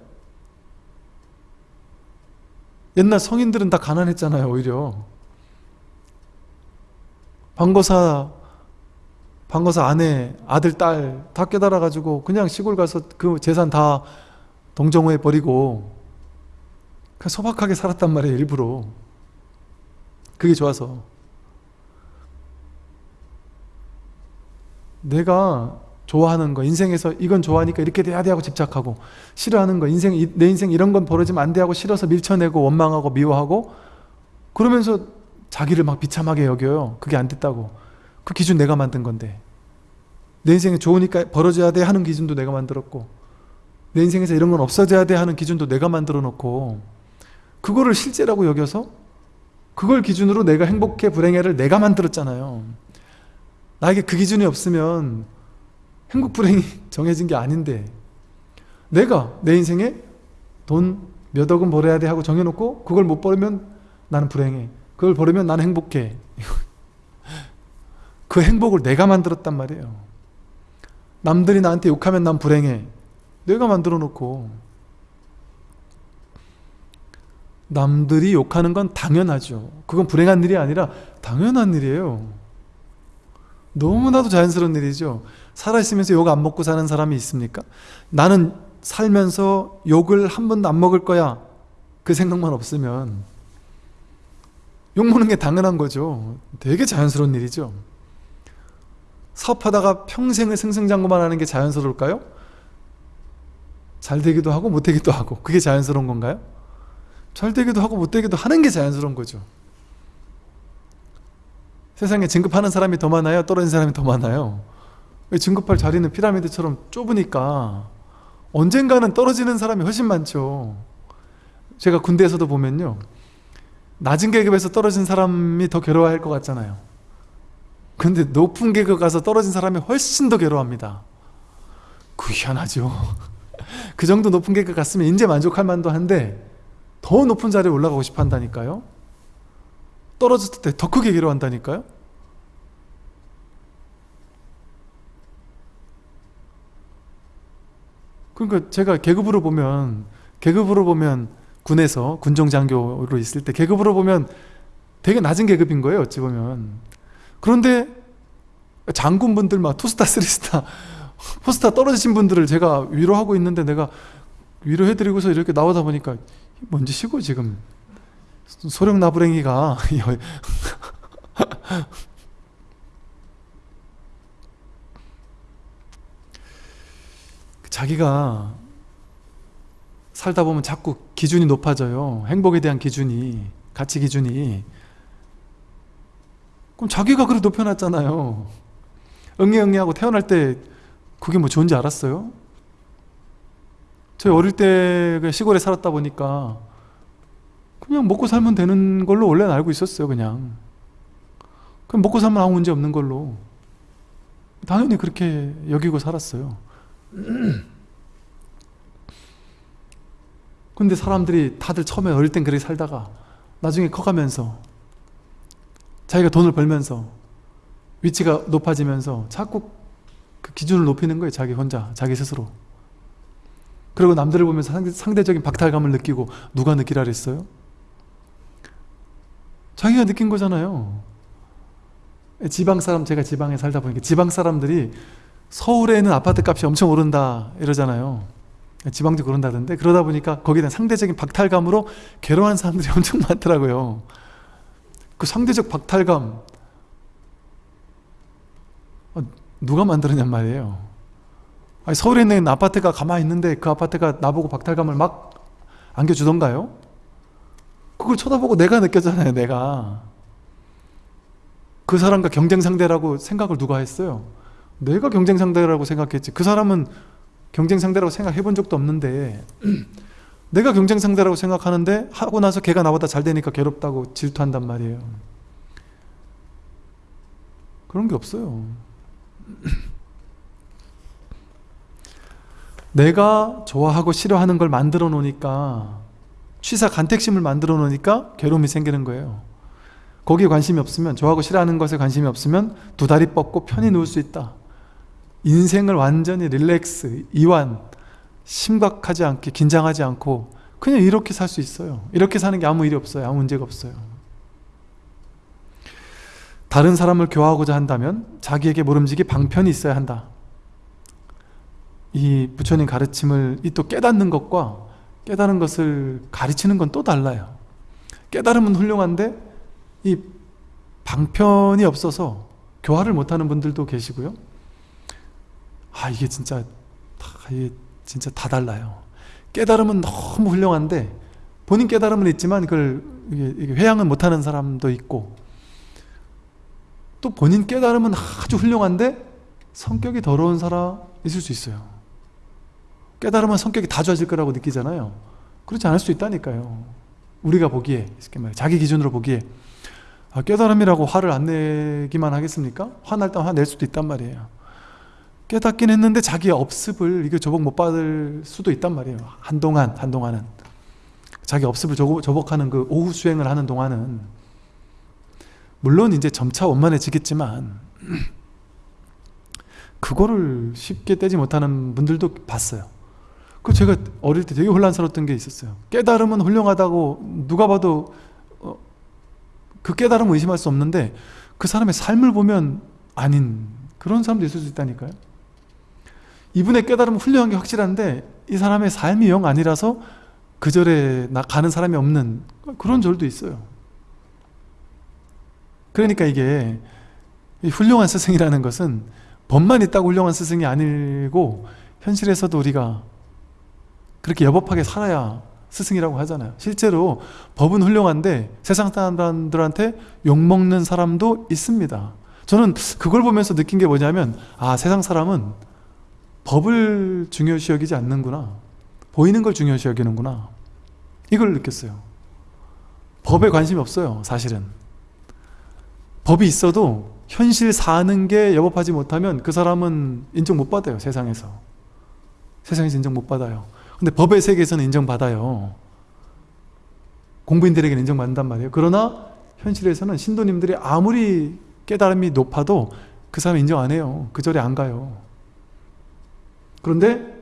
옛날 성인들은 다 가난했잖아요 오히려 방거사 방거사 아내 아들 딸 다 깨달아 가지고 그냥 시골 가서 그 재산 다 동정호에 버리고 소박하게 살았단 말이에요 일부러. 그게 좋아서. 내가 좋아하는 거 인생에서 이건 좋아하니까 이렇게 돼야 돼 하고 집착하고 싫어하는 거 인생 내 인생 이런 건 벌어지면 안 돼 하고 싫어서 밀쳐내고 원망하고 미워하고 그러면서 자기를 막 비참하게 여겨요. 그게 안 됐다고 그 기준 내가 만든 건데. 내 인생에 좋으니까 벌어져야 돼 하는 기준도 내가 만들었고 내 인생에서 이런 건 없어져야 돼 하는 기준도 내가 만들어 놓고 그거를 실제라고 여겨서 그걸 기준으로 내가 행복해 불행해를 내가 만들었잖아요. 나에게 그 기준이 없으면 행복 불행이 정해진 게 아닌데 내가 내 인생에 돈 몇 억은 벌어야 돼 하고 정해놓고 그걸 못 벌으면 나는 불행해. 그걸 벌으면 나는 행복해 그 행복을 내가 만들었단 말이에요. 남들이 나한테 욕하면 난 불행해. 내가 만들어 놓고. 남들이 욕하는 건 당연하죠. 그건 불행한 일이 아니라 당연한 일이에요. 너무나도 자연스러운 일이죠. 살아있으면서 욕 안 먹고 사는 사람이 있습니까? 나는 살면서 욕을 한 번도 안 먹을 거야. 그 생각만 없으면. 욕 먹는 게 당연한 거죠. 되게 자연스러운 일이죠 사업하다가 평생을 승승장구만 하는 게 자연스러울까요? 잘 되기도 하고 못 되기도 하고 그게 자연스러운 건가요? 잘 되기도 하고 못 되기도 하는 게 자연스러운 거죠 세상에 진급하는 사람이 더 많아요? 떨어진 사람이 더 많아요? 진급할 자리는 피라미드처럼 좁으니까 언젠가는 떨어지는 사람이 훨씬 많죠 제가 군대에서도 보면요 낮은 계급에서 떨어진 사람이 더 괴로워할 것 같잖아요 근데 높은 계급 가서 떨어진 사람이 훨씬 더 괴로워합니다. 그 희한하죠. 그 정도 높은 계급 갔으면 이제 만족할 만도 한데 더 높은 자리에 올라가고 싶어 한다니까요? 떨어졌을 때 더 크게 괴로워한다니까요? 그러니까 제가 계급으로 보면 계급으로 보면 군에서 군종장교로 있을 때 계급으로 보면 되게 낮은 계급인 거예요 어찌 보면 그런데 장군분들 막 two star three star four star 떨어지신 분들을 제가 위로하고 있는데 내가 위로해드리고서 이렇게 나오다 보니까 뭔 짓이고 지금 소령 나부랭이가 자기가 살다 보면 자꾸 기준이 높아져요. 행복에 대한 기준이 가치 기준이 그럼 자기가 그래 높여놨잖아요. 응애응애하고 태어날 때 그게 뭐 좋은지 알았어요? 저희 어릴 때그 시골에 살았다 보니까 그냥 먹고 살면 되는 걸로 원래는 알고 있었어요 그냥. 그럼 먹고 살면 아무 문제 없는 걸로. 당연히 그렇게 여기고 살았어요. 근데 사람들이 다들 처음에 어릴 땐 그렇게 살다가 나중에 커가면서 자기가 돈을 벌면서 위치가 높아지면서 자꾸 그 기준을 높이는 거예요 자기 혼자 자기 스스로. 그리고 남들을 보면서 상대, 적인 박탈감을 느끼고 누가 느끼라 그랬어요? 자기가 느낀 거잖아요. 지방 사람 제가 지방에 살다 보니까 지방 사람들이 서울에는 아파트 값이 엄청 오른다 이러잖아요. 지방도 그런다던데 그러다 보니까 거기에 대한 상대적인 박탈감으로 괴로워하는 사람들이 엄청 많더라고요 그 상대적 박탈감 어, 누가 만들었냔 말이에요 서울에 있는 아파트가 가만히 있는데 그 아파트가 나보고 박탈감을 막 안겨주던가요? 그걸 쳐다보고 내가 느꼈잖아요 내가 그 사람과 경쟁 상대라고 생각을 누가 했어요? 내가 경쟁 상대라고 생각했지 그 사람은 경쟁 상대라고 생각해 본 적도 없는데 내가 경쟁 상대라고 생각하는데 하고 나서 걔가 나보다 잘 되니까 괴롭다고 질투한단 말이에요. 그런 게 없어요. 내가 좋아하고 싫어하는 걸 만들어 놓으니까 취사 간택심을 만들어 놓으니까 괴로움이 생기는 거예요. 거기에 관심이 없으면 좋아하고 싫어하는 것에 관심이 없으면 두 다리 뻗고 편히 누울 수 있다. 인생을 완전히 릴렉스, 이완, 심각하지 않게 긴장하지 않고 그냥 이렇게 살 수 있어요. 이렇게 사는 게 아무 일이 없어요. 아무 문제가 없어요. 다른 사람을 교화하고자 한다면 자기에게 모름지기 방편이 있어야 한다. 이 부처님 가르침을 이 또 깨닫는 것과 깨달은 것을 가르치는 건 또 달라요. 깨달으면 훌륭한데 이 방편이 없어서 교화를 못하는 분들도 계시고요. 아 이게 진짜 다, 이게 진짜 다 달라요. 깨달으면 너무 훌륭한데 본인 깨달음은 있지만 그걸 회양은 못하는 사람도 있고 또 본인 깨달음은 아주 훌륭한데 성격이 더러운 사람 있을 수 있어요. 깨달으면 성격이 다 좋아질 거라고 느끼잖아요. 그렇지 않을 수 있다니까요. 우리가 보기에 자기 기준으로 보기에 아, 깨달음이라고 화를 안 내기만 하겠습니까? 화날 때 화낼 수도 있단 말이에요. 깨닫긴 했는데 자기의 업습을 이게 조복 못 받을 수도 있단 말이에요. 한동안, 한동안은. 자기 업습을 조복 하는 그 오후 수행을 하는 동안은 물론 이제 점차 원만해지겠지만 그거를 쉽게 떼지 못하는 분들도 봤어요. 그 제가 어릴 때 되게 혼란스러웠던 게 있었어요. 깨달음은 훌륭하다고 누가 봐도 어, 그 깨달음을 의심할 수 없는데 그 사람의 삶을 보면 아닌 그런 사람도 있을 수 있다니까요. 이분의 깨달음은 훌륭한 게 확실한데 이 사람의 삶이 영 아니라서 그 절에 가는 사람이 없는 그런 절도 있어요. 그러니까 이게 훌륭한 스승이라는 것은 법만 있다고 훌륭한 스승이 아니고 현실에서도 우리가 그렇게 여법하게 살아야 스승이라고 하잖아요. 실제로 법은 훌륭한데 세상 사람들한테 욕먹는 사람도 있습니다. 저는 그걸 보면서 느낀 게 뭐냐면 아 세상 사람은 법을 중요시 여기지 않는구나. 보이는 걸 중요시 여기는구나. 이걸 느꼈어요. 법에 관심이 없어요. 사실은. 법이 있어도 현실 사는 게 여법하지 못하면 그 사람은 인정 못 받아요. 세상에서. 세상에서 인정 못 받아요. 근데 법의 세계에서는 인정받아요. 공부인들에게는 인정받는단 말이에요. 그러나 현실에서는 신도님들이 아무리 깨달음이 높아도 그 사람 인정 안 해요. 그 절에 안 가요. 그런데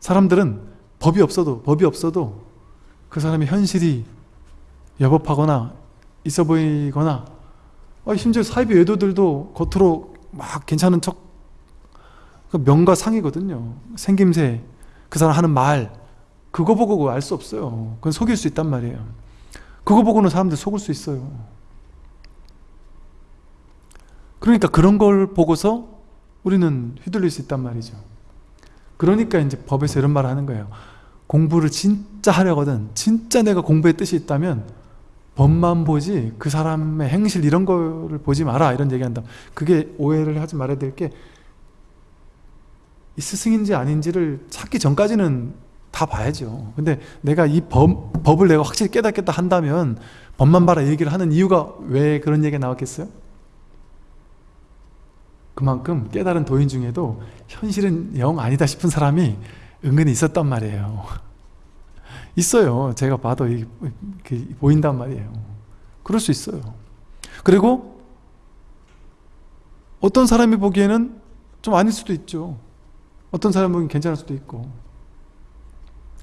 사람들은 법이 없어도 법이 없어도 그 사람의 현실이 여법하거나 있어 보이거나 어, 심지어 사이비 외도들도 겉으로 막 괜찮은 척그 명과 상이거든요. 생김새, 그 사람 하는 말, 그거 보고 알 수 없어요. 그건 속일 수 있단 말이에요. 그거 보고는 사람들 속을 수 있어요. 그러니까 그런 걸 보고서 우리는 휘둘릴 수 있단 말이죠. 그러니까 이제 법에서 이런 말을 하는 거예요. 공부를 진짜 하려거든. 진짜 내가 공부의 뜻이 있다면 법만 보지 그 사람의 행실 이런 거를 보지 마라 이런 얘기한다. 그게 오해를 하지 말아야 될 게 이 스승인지 아닌지를 찾기 전까지는 다 봐야죠. 근데 내가 이 법, 법을 내가 확실히 깨닫겠다 한다면 법만 봐라 얘기를 하는 이유가 왜 그런 얘기가 나왔겠어요? 그만큼 깨달은 도인 중에도 현실은 영 아니다 싶은 사람이 은근히 있었단 말이에요. 있어요. 제가 봐도 보인단 말이에요. 그럴 수 있어요. 그리고 어떤 사람이 보기에는 좀 아닐 수도 있죠. 어떤 사람 보기엔 괜찮을 수도 있고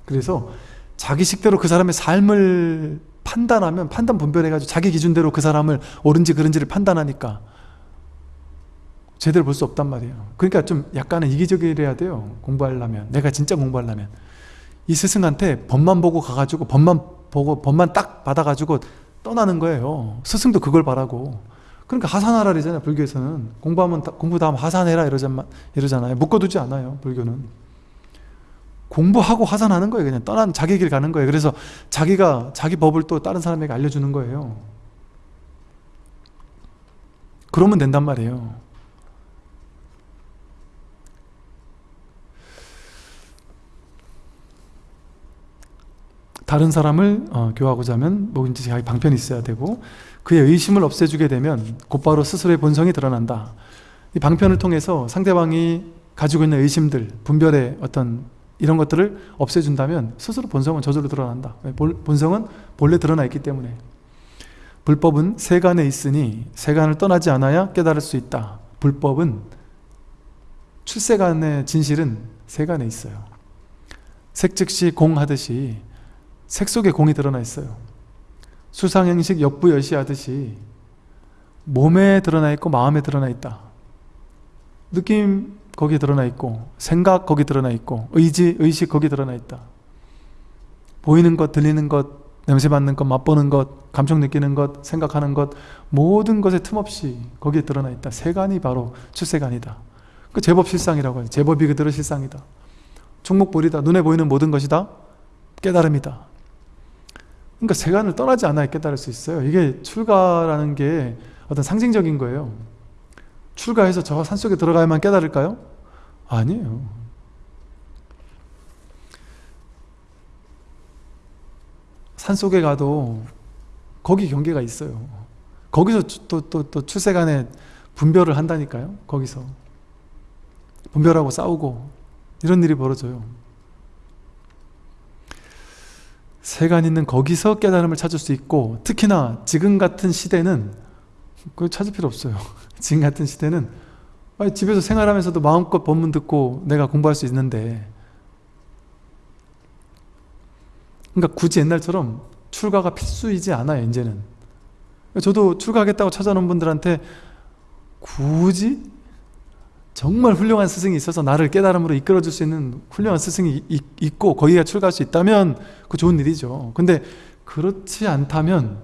그래서 자기 식대로 그 사람의 삶을 판단하면 판단 분별해가지고 자기 기준대로 그 사람을 옳은지 그른지를 판단하니까 제대로 볼 수 없단 말이에요. 그러니까 좀 약간은 이기적이래야 돼요. 공부하려면. 내가 진짜 공부하려면. 이 스승한테 법만 보고 가가지고 법만 보고 법만 딱 받아가지고 떠나는 거예요. 스승도 그걸 바라고. 그러니까 하산하라 그러잖아요 불교에서는. 공부하면 공부 다음 하산해라 이러잖아요. 묶어두지 않아요 불교는. 공부하고 하산하는 거예요 그냥. 떠난 자기 길 가는 거예요. 그래서 자기가 자기 법을 또 다른 사람에게 알려주는 거예요. 그러면 된단 말이에요 다른 사람을 어, 교하고자 하면 뭐든지 자기 방편이 있어야 되고 그의 의심을 없애주게 되면 곧바로 스스로의 본성이 드러난다. 이 방편을 통해서 상대방이 가지고 있는 의심들, 분별의 어떤 이런 것들을 없애준다면 스스로 본성은 저절로 드러난다. 본성은 본래 드러나 있기 때문에 불법은 세간에 있으니 세간을 떠나지 않아야 깨달을 수 있다. 불법은 출세간의 진실은 세간에 있어요. 색즉시 공하듯이 색 속에 공이 드러나 있어요. 수상행식 역부여시 하듯이 몸에 드러나 있고 마음에 드러나 있다. 느낌 거기에 드러나 있고 생각 거기 드러나 있고 의지, 의식 거기 드러나 있다. 보이는 것, 들리는 것, 냄새 맡는 것, 맛보는 것, 감정 느끼는 것, 생각하는 것 모든 것에 틈없이 거기에 드러나 있다. 세간이 바로 출세간이다. 그 제법 실상이라고 해요. 제법이 그대로 실상이다. 충목볼이다. 눈에 보이는 모든 것이 다 깨달음이다. 그러니까 세간을 떠나지 않아야 깨달을 수 있어요. 이게 출가라는 게 어떤 상징적인 거예요. 출가해서 저 산속에 들어가야만 깨달을까요? 아니에요. 산속에 가도 거기 경계가 있어요. 거기서 또, 또, 또 출세간에 분별을 한다니까요. 거기서. 분별하고 싸우고 이런 일이 벌어져요. 세간 있는 거기서 깨달음을 찾을 수 있고 특히나 지금 같은 시대는 그걸 찾을 필요 없어요. 지금 같은 시대는 집에서 생활하면서도 마음껏 법문 듣고 내가 공부할 수 있는데 그러니까 굳이 옛날처럼 출가가 필수이지 않아요 이제는 저도 출가하겠다고 찾아놓은 분들한테 굳이 정말 훌륭한 스승이 있어서 나를 깨달음으로 이끌어줄 수 있는 훌륭한 스승이 있고 거기가 출가할 수 있다면 그 좋은 일이죠 근데 그렇지 않다면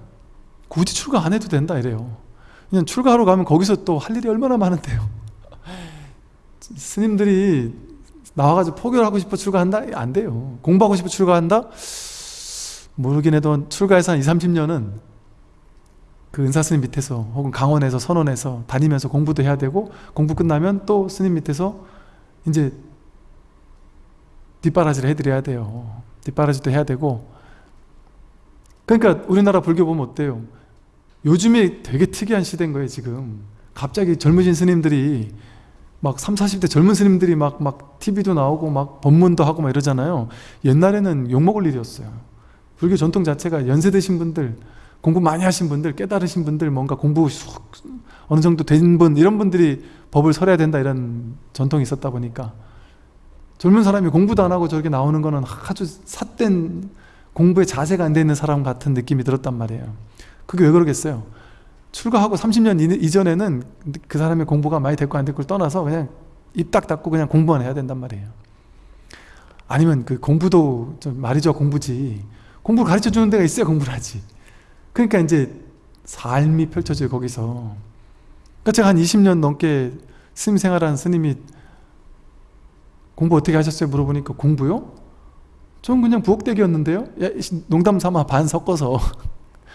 굳이 출가 안 해도 된다 이래요 그냥 출가하러 가면 거기서 또 할 일이 얼마나 많은데요 스님들이 나와가지고 포교하고 싶어 출가한다? 안 돼요 공부하고 싶어 출가한다? 모르긴 해도 출가해서 한 2, 30년은 그 은사 스님 밑에서 혹은 강원에서 선원에서 다니면서 공부도 해야 되고 공부 끝나면 또 스님 밑에서 이제 뒷바라지를 해드려야 돼요. 뒷바라지도 해야 되고 그러니까 우리나라 불교 보면 어때요? 요즘에 되게 특이한 시대인 거예요 지금 갑자기 젊으신 스님들이 막 3, 40대 젊은 스님들이 막, 막 TV도 나오고 막 법문도 하고 막 이러잖아요 옛날에는 욕먹을 일이었어요 불교 전통 자체가 연세 드신 분들 공부 많이 하신 분들, 깨달으신 분들, 뭔가 공부 어느 정도 된 분, 이런 분들이 법을 설해야 된다 이런 전통이 있었다 보니까 젊은 사람이 공부도 안 하고 저렇게 나오는 거는 아주 삿된 공부에 자세가 안 돼 있는 사람 같은 느낌이 들었단 말이에요. 그게 왜 그러겠어요? 출가하고 30년 이전에는 그 사람의 공부가 많이 됐고 안 됐고를 떠나서 그냥 입 딱 닫고 그냥 공부만 해야 된단 말이에요. 아니면 그 공부도 좀 말이죠 공부지. 공부를 가르쳐 주는 데가 있어야 공부를 하지. 그러니까 이제 삶이 펼쳐져요 거기서 그러니까 제가 한 20년 넘게 스님 생활한 스님이 공부 어떻게 하셨어요? 물어보니까 공부요? 전 그냥 부엌대기였는데요? 야, 농담 삼아 반 섞어서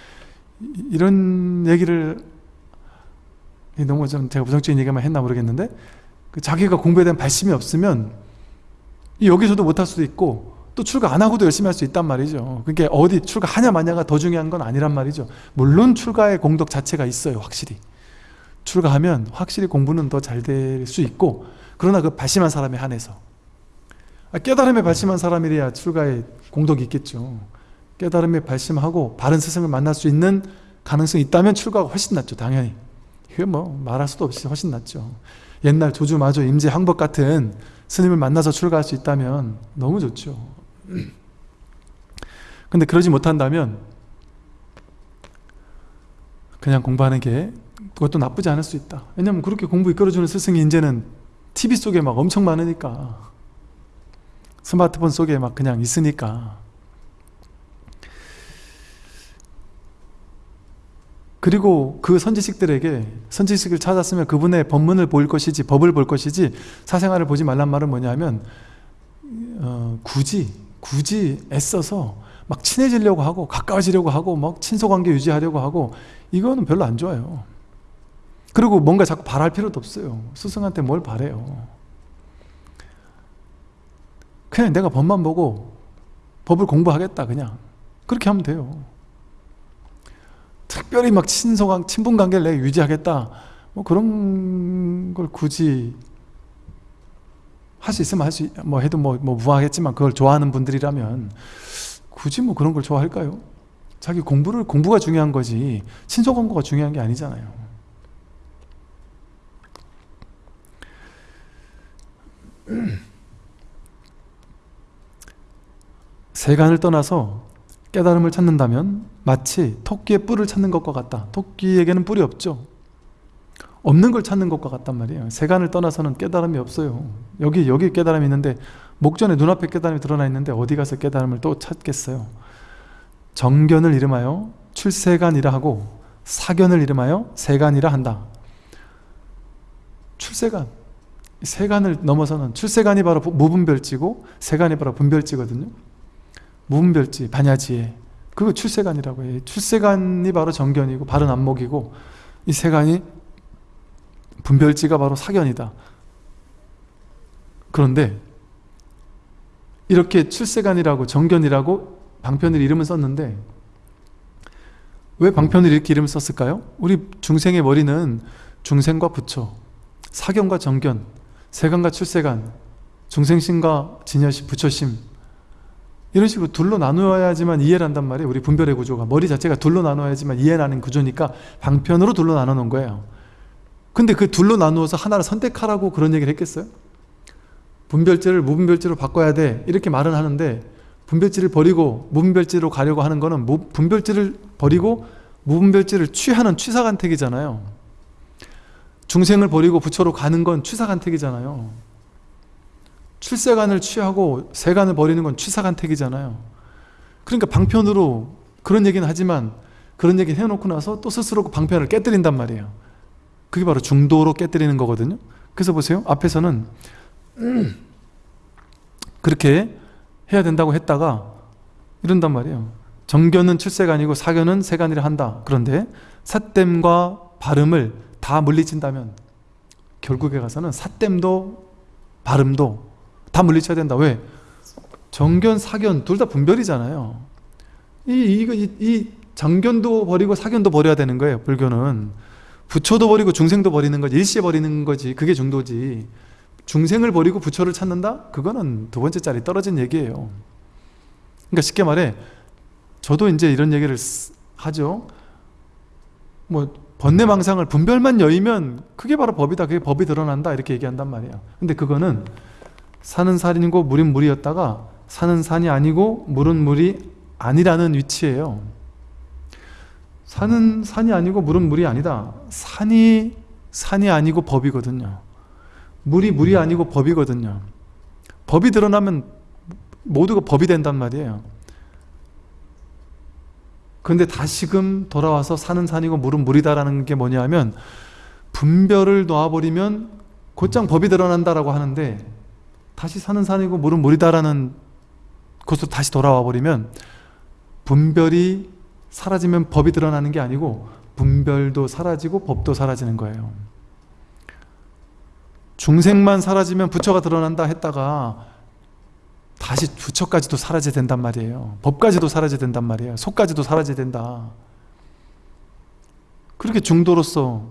이런 얘기를 너무 좀 제가 부정적인 얘기만 했나 모르겠는데 그 자기가 공부에 대한 발심이 없으면 여기서도 못할 수도 있고 또 출가 안 하고도 열심히 할 수 있단 말이죠. 그게 어디 출가하냐 마냐가 더 중요한 건 아니란 말이죠. 물론 출가의 공덕 자체가 있어요 확실히. 출가하면 확실히 공부는 더 잘 될 수 있고 그러나 그 발심한 사람에 한해서. 아, 깨달음에 발심한 사람이래야 출가에 공덕이 있겠죠. 깨달음에 발심하고 바른 스승을 만날 수 있는 가능성이 있다면 출가가 훨씬 낫죠 당연히. 이게 뭐 말할 수도 없이 훨씬 낫죠. 옛날 조주마조 임재 항법 같은 스님을 만나서 출가할 수 있다면 너무 좋죠 근데 그러지 못한다면 그냥 공부하는 게 그것도 나쁘지 않을 수 있다. 왜냐면 그렇게 공부 이끌어주는 스승이 이제는 TV 속에 막 엄청 많으니까. 스마트폰 속에 막 그냥 있으니까. 그리고 그 선지식들에게 선지식을 찾았으면 그분의 법문을 볼 것이지 법을 볼 것이지 사생활을 보지 말란 말은 뭐냐면 어, 굳이 굳이 애써서 막 친해지려고 하고 가까워지려고 하고 막 친소관계 유지하려고 하고 이거는 별로 안 좋아요. 그리고 뭔가 자꾸 바랄 필요도 없어요. 스승한테 뭘 바래요. 그냥 내가 법만 보고 법을 공부하겠다 그냥. 그렇게 하면 돼요. 특별히 막 친소관, 친분관계를 내가 유지하겠다. 뭐 그런 걸 굳이 할 수 있으면 할 수, 뭐 해도 뭐, 뭐 무하겠지만 그걸 좋아하는 분들이라면 굳이 뭐 그런 걸 좋아할까요? 자기 공부를, 공부가 중요한 거지 친소관계가 중요한 게 아니잖아요. 세간을 떠나서 깨달음을 찾는다면 마치 토끼의 뿔을 찾는 것과 같다. 토끼에게는 뿔이 없죠 없는 걸 찾는 것과 같단 말이에요. 세간을 떠나서는 깨달음이 없어요. 여기 여기 깨달음이 있는데 목전에 눈앞에 깨달음이 드러나 있는데 어디 가서 깨달음을 또 찾겠어요? 정견을 이름하여 출세간이라 하고 사견을 이름하여 세간이라 한다. 출세간. 세간을 넘어서는 출세간이 바로 무분별지고 세간이 바로 분별지거든요. 무분별지, 반야지에. 그거 출세간이라고 해요. 출세간이 바로 정견이고 바른 안목이고 이 세간이 분별지가 바로 사견이다. 그런데 이렇게 출세간이라고 정견이라고 방편을 이름을 썼는데 왜 방편을 이렇게 이름을 썼을까요? 우리 중생의 머리는 중생과 부처, 사견과 정견, 세간과 출세간, 중생심과 진여심, 부처심 이런 식으로 둘로 나누어야지만 이해를 한단 말이에요. 우리 분별의 구조가. 머리 자체가 둘로 나누어야지만 이해하는 구조니까 방편으로 둘로 나눠 놓은 거예요 근데 그 둘로 나누어서 하나를 선택하라고 그런 얘기를 했겠어요? 분별제를 무분별제로 바꿔야 돼. 이렇게 말은 하는데 분별제를 버리고 무분별제로 가려고 하는 거는 분별제를 버리고 무분별제를 취하는 취사간택이잖아요. 중생을 버리고 부처로 가는 건 취사간택이잖아요. 출세간을 취하고 세간을 버리는 건 취사간택이잖아요. 그러니까 방편으로 그런 얘기는 하지만 그런 얘기 해놓고 나서 또 스스로 그 방편을 깨뜨린단 말이에요 그게 바로 중도로 깨뜨리는 거거든요. 그래서 보세요. 앞에서는 그렇게 해야 된다고 했다가 이런단 말이에요. 정견은 출세간이고 사견은 세간이라 한다. 그런데 사땜과 발음을 다 물리친다면 결국에 가서는 사땜도 발음도 다 물리쳐야 된다. 왜? 정견, 사견 둘 다 분별이잖아요. 이, 이, 이 정견도 버리고 사견도 버려야 되는 거예요 불교는 부처도 버리고 중생도 버리는 거지 일시에 버리는 거지 그게 중도지. 중생을 버리고 부처를 찾는다? 그거는 두 번째 자리 떨어진 얘기예요. 그러니까 쉽게 말해 저도 이제 이런 얘기를 하죠. 뭐 번뇌망상을 분별만 여의면 그게 바로 법이다 그게 법이 드러난다 이렇게 얘기한단 말이에요 근데 그거는 산은 산이고 물은 물이었다가 산은 산이 아니고 물은 물이 아니라는 위치예요 산은 산이 아니고 물은 물이 아니다. 산이 산이 아니고 법이거든요. 물이 물이 아니고 법이거든요. 법이 드러나면 모두가 법이 된단 말이에요. 그런데 다시금 돌아와서 산은 산이고 물은 물이다라는 게 뭐냐면 분별을 놓아버리면 곧장 법이 드러난다라고 하는데 다시 산은 산이고 물은 물이다라는 곳으로 다시 돌아와 버리면 분별이 사라지면 법이 드러나는 게 아니고 분별도 사라지고 법도 사라지는 거예요. 중생만 사라지면 부처가 드러난다 했다가 다시 부처까지도 사라져야 된단 말이에요. 법까지도 사라져야 된단 말이에요. 속까지도 사라져야 된다. 그렇게 중도로서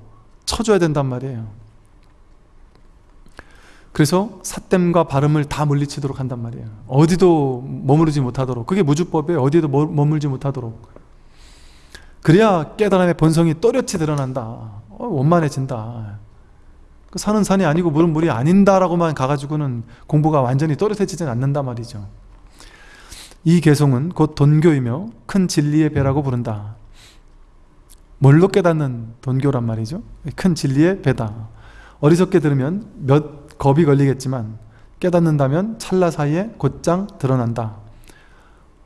쳐줘야 된단 말이에요. 그래서 사땜과 발음을 다 물리치도록 한단 말이에요. 어디도 머무르지 못하도록. 그게 무주법에 어디도 머물지 못하도록 그래야 깨달음의 본성이 또렷이 드러난다. 어, 원만해진다. 그 산은 산이 아니고 물은 물이 아닌다라고만 가가지고는 공부가 완전히 또렷해지진 않는다 말이죠. 이 개성은 곧 돈교이며 큰 진리의 배라고 부른다. 뭘로 깨닫는 돈교란 말이죠? 큰 진리의 배다. 어리석게 들으면 몇 겁이 걸리겠지만 깨닫는다면 찰나 사이에 곧장 드러난다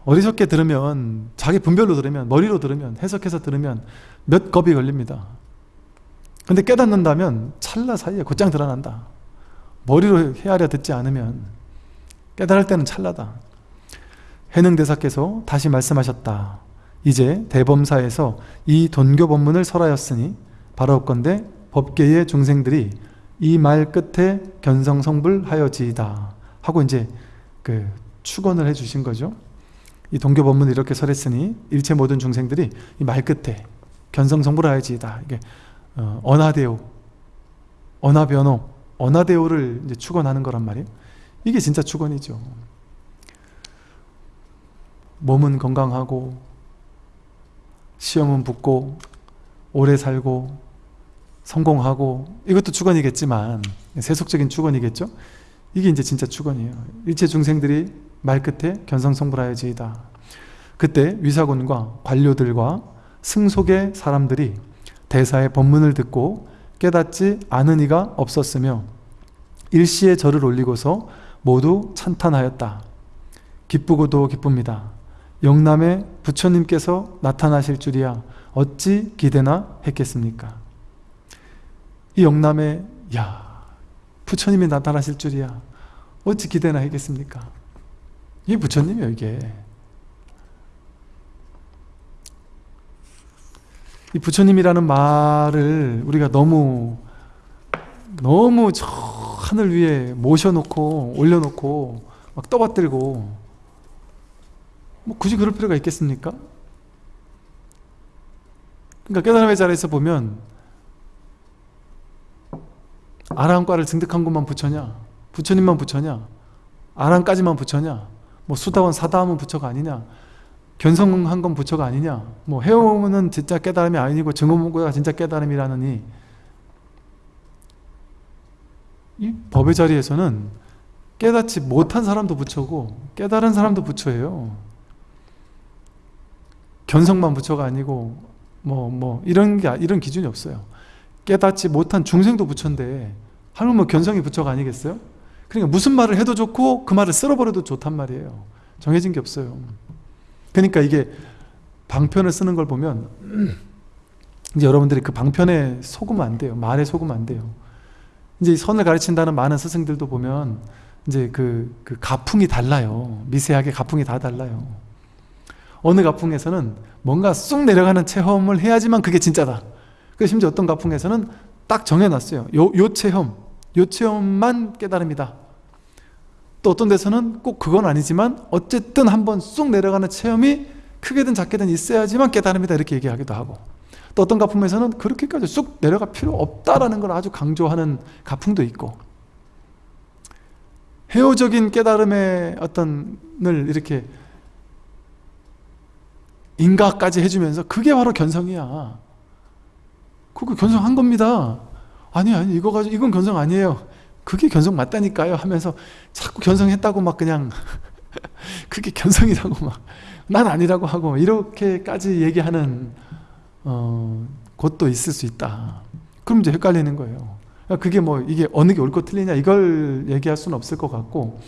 어리석게 들으면 자기 분별로 들으면 머리로 들으면 해석해서 들으면 몇 겁이 걸립니다. 근데 깨닫는다면 찰나 사이에 곧장 드러난다. 머리로 헤아려 듣지 않으면 깨달을 때는 찰나다. 해능대사께서 다시 말씀하셨다. 이제 대범사에서 이 돈교 법문을 설하였으니 바로 건대 법계의 중생들이 이 말 끝에 견성성불하여지이다 하고 이제 그 축원을 해주신 거죠 이 동교 법문을 이렇게 설했으니 일체 모든 중생들이 이 말 끝에 견성성불하여지이다. 이게 어, 언하대오, 언하변호, 언하대오를 이제 축원하는 거란 말이에요. 이게 진짜 축원이죠. 몸은 건강하고 시험은 붙고 오래 살고 성공하고 이것도 축원이겠지만 세속적인 축원이겠죠. 이게 이제 진짜 축원이에요. 일체 중생들이 말 끝에 견성성불하여지이다. 그때 위사군과 관료들과 승속의 사람들이 대사의 법문을 듣고 깨닫지 않은 이가 없었으며 일시에 절을 올리고서 모두 찬탄하였다. 기쁘고도 기쁩니다. 영남의 부처님께서 나타나실 줄이야 어찌 기대나 했겠습니까? 이 영남에 야 부처님이 나타나실 줄이야 어찌 기대나 했겠습니까? 이게 부처님이에요 이게. 이 부처님이라는 말을 우리가 너무 너무 저 하늘 위에 모셔놓고 올려놓고 막 떠받들고 뭐 굳이 그럴 필요가 있겠습니까? 그러니까 깨달음의 자리에서 보면 아라함과를 증득한 것만 부처냐? 부처님만 부처냐? 아라함까지만 부처냐 뭐 수다원 사다함은 부처가 아니냐 견성한 건 부처가 아니냐 뭐 해오는 진짜 깨달음이 아니고 증오문구가 진짜 깨달음이라느니 이 법의 자리에서는 깨닫지 못한 사람도 부처고 깨달은 사람도 부처예요 견성만 부처가 아니고 뭐뭐 이런 게 이런 기준이 없어요 깨닫지 못한 중생도 부처인데 뭐 견성이 부처가 아니겠어요? 그러니까 무슨 말을 해도 좋고 그 말을 쓸어버려도 좋단 말이에요 정해진 게 없어요 그러니까 이게 방편을 쓰는 걸 보면 이제 여러분들이 그 방편에 속으면 안 돼요. 말에 속으면 안 돼요. 이제 선을 가르친다는 많은 스승들도 보면 이제 그, 그 가풍이 달라요. 미세하게 가풍이 다 달라요. 어느 가풍에서는 뭔가 쑥 내려가는 체험을 해야지만 그게 진짜다. 그 심지어 어떤 가풍에서는 딱 정해놨어요. 요, 요 체험, 요 체험만 깨달음이다. 또 어떤 데서는 꼭 그건 아니지만 어쨌든 한번 쑥 내려가는 체험이 크게든 작게든 있어야지만 깨달음이다 이렇게 얘기하기도 하고 또 어떤 가품에서는 그렇게까지 쑥 내려갈 필요 없다라는 걸 아주 강조하는 가풍도 있고 해오적인 깨달음의 어떤 을 이렇게 인가까지 해주면서 그게 바로 견성이야. 그거 견성한 겁니다. 아니 아니 이거 가지고 이건 견성 아니에요 그게 견성 맞다니까요 하면서 자꾸 견성했다고 막 그냥 그게 견성이라고 막 난 아니라고 하고 이렇게까지 얘기하는 어, 곳도 있을 수 있다. 그럼 이제 헷갈리는 거예요. 그러니까 그게 뭐 이게 어느 게 옳고 틀리냐 이걸 얘기할 수는 없을 것 같고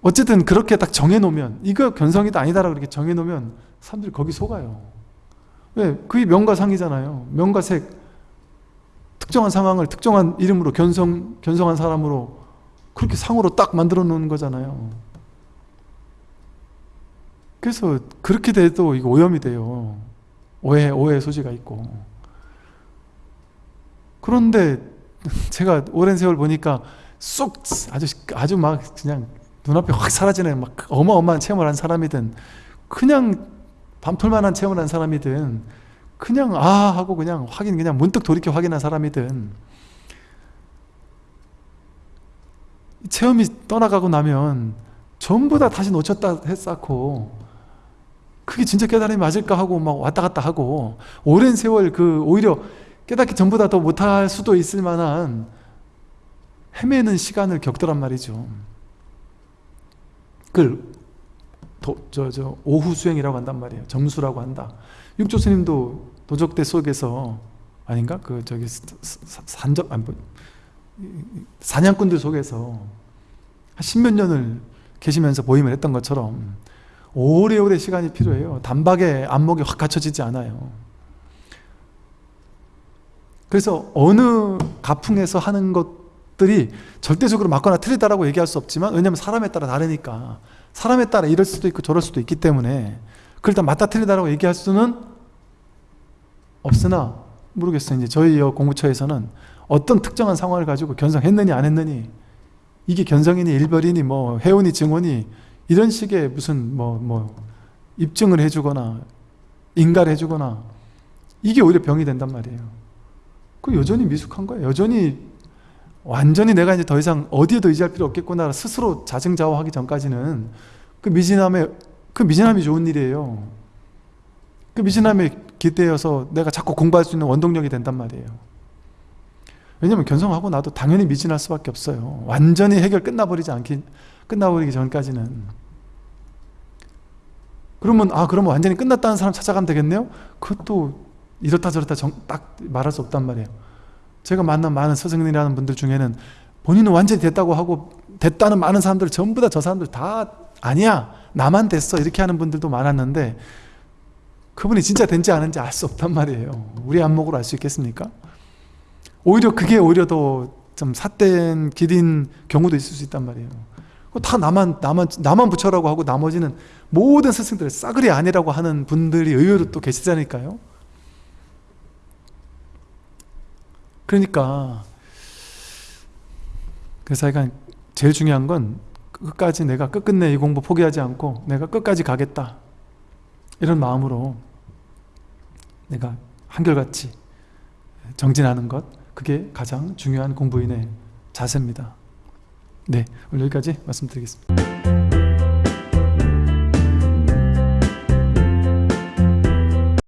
어쨌든 그렇게 딱 정해놓으면 이거 견성이다 아니다라고 이렇게 정해놓으면 사람들이 거기 속아요. 왜? 그게 명과 상이잖아요. 명과 색 특정한 상황을 특정한 이름으로 견성, 견성한 사람으로 그렇게 상으로 딱 만들어 놓는 거잖아요. 그래서 그렇게 돼도 이거 오염이 돼요. 오해, 오해 소지가 있고. 그런데 제가 오랜 세월 보니까 쏙 아주 아주 막 그냥 눈앞에 확 사라지는 막 어마어마한 체험을 한 사람이든 그냥 반풀만한 체험을 한 사람이든 그냥 아 하고 그냥 확인 그냥 문득 돌이켜 확인한 사람이든 체험이 떠나가고 나면 전부 다 다시 놓쳤다 했었고 그게 진짜 깨달음이 맞을까 하고 막 왔다 갔다 하고 오랜 세월 그 오히려 깨닫기 전보다 더 못할 수도 있을 만한 헤매는 시간을 겪더란 말이죠. 그걸 저, 저 오후 수행이라고 한단 말이에요. 점수라고 한다 육조 스님도 도적대 속에서 아닌가? 그 저기 산적 아니 뭐 사냥꾼들 속에서 한 십몇 년을 계시면서 보임을 했던 것처럼 오래오래 시간이 필요해요. 단박에 안목이 확 갖춰지지 않아요. 그래서 어느 가풍에서 하는 것들이 절대적으로 맞거나 틀리다라고 얘기할 수 없지만 왜냐하면 사람에 따라 다르니까 사람에 따라 이럴 수도 있고 저럴 수도 있기 때문에 그걸 다 맞다 틀리다라고 얘기할 수는 없으나 모르겠어요. 이제 저희 공부처에서는 어떤 특정한 상황을 가지고 견성했느니 안 했느니 이게 견성이니 일벌이니 뭐 회원이 증원이 이런 식의 무슨 뭐뭐 입증을 해주거나 인가를 해주거나 이게 오히려 병이 된단 말이에요. 그 여전히 미숙한 거예요. 여전히 완전히 내가 이제 더 이상 어디에도 의지할 필요 없겠구나 스스로 자증자화하기 전까지는 그 미진함에 그 미진함이 좋은 일이에요. 그 미진함에 기대어서 내가 자꾸 공부할 수 있는 원동력이 된단 말이에요. 왜냐면 견성하고 나도 당연히 미진할 수밖에 없어요. 완전히 해결 끝나버리지 않기 끝나버리기 전까지는. 그러면 아 그러면 완전히 끝났다는 사람 찾아가면 되겠네요? 그것도 이렇다 저렇다 정, 딱 말할 수 없단 말이에요. 제가 만난 많은 스승이라는 분들 중에는 본인은 완전히 됐다고 하고 됐다는 많은 사람들 전부 다 저 사람들 다 아니야 나만 됐어 이렇게 하는 분들도 많았는데 그분이 진짜 된지 아닌지 알 수 없단 말이에요. 우리 안목으로 알 수 있겠습니까? 오히려 그게 오히려 더 좀 삿된 길인 경우도 있을 수 있단 말이에요. 다 나만 나만 나만 부처라고 하고 나머지는 모든 스승들 싸그리 아니라고 하는 분들이 의외로 또 계시다니까요. 그러니까 그래서 제일 중요한 건 끝까지 내가 끝끝내 이 공부 포기하지 않고 내가 끝까지 가겠다 이런 마음으로 내가 한결같이 정진하는 것 그게 가장 중요한 공부인의 자세입니다. 네, 오늘 여기까지 말씀드리겠습니다.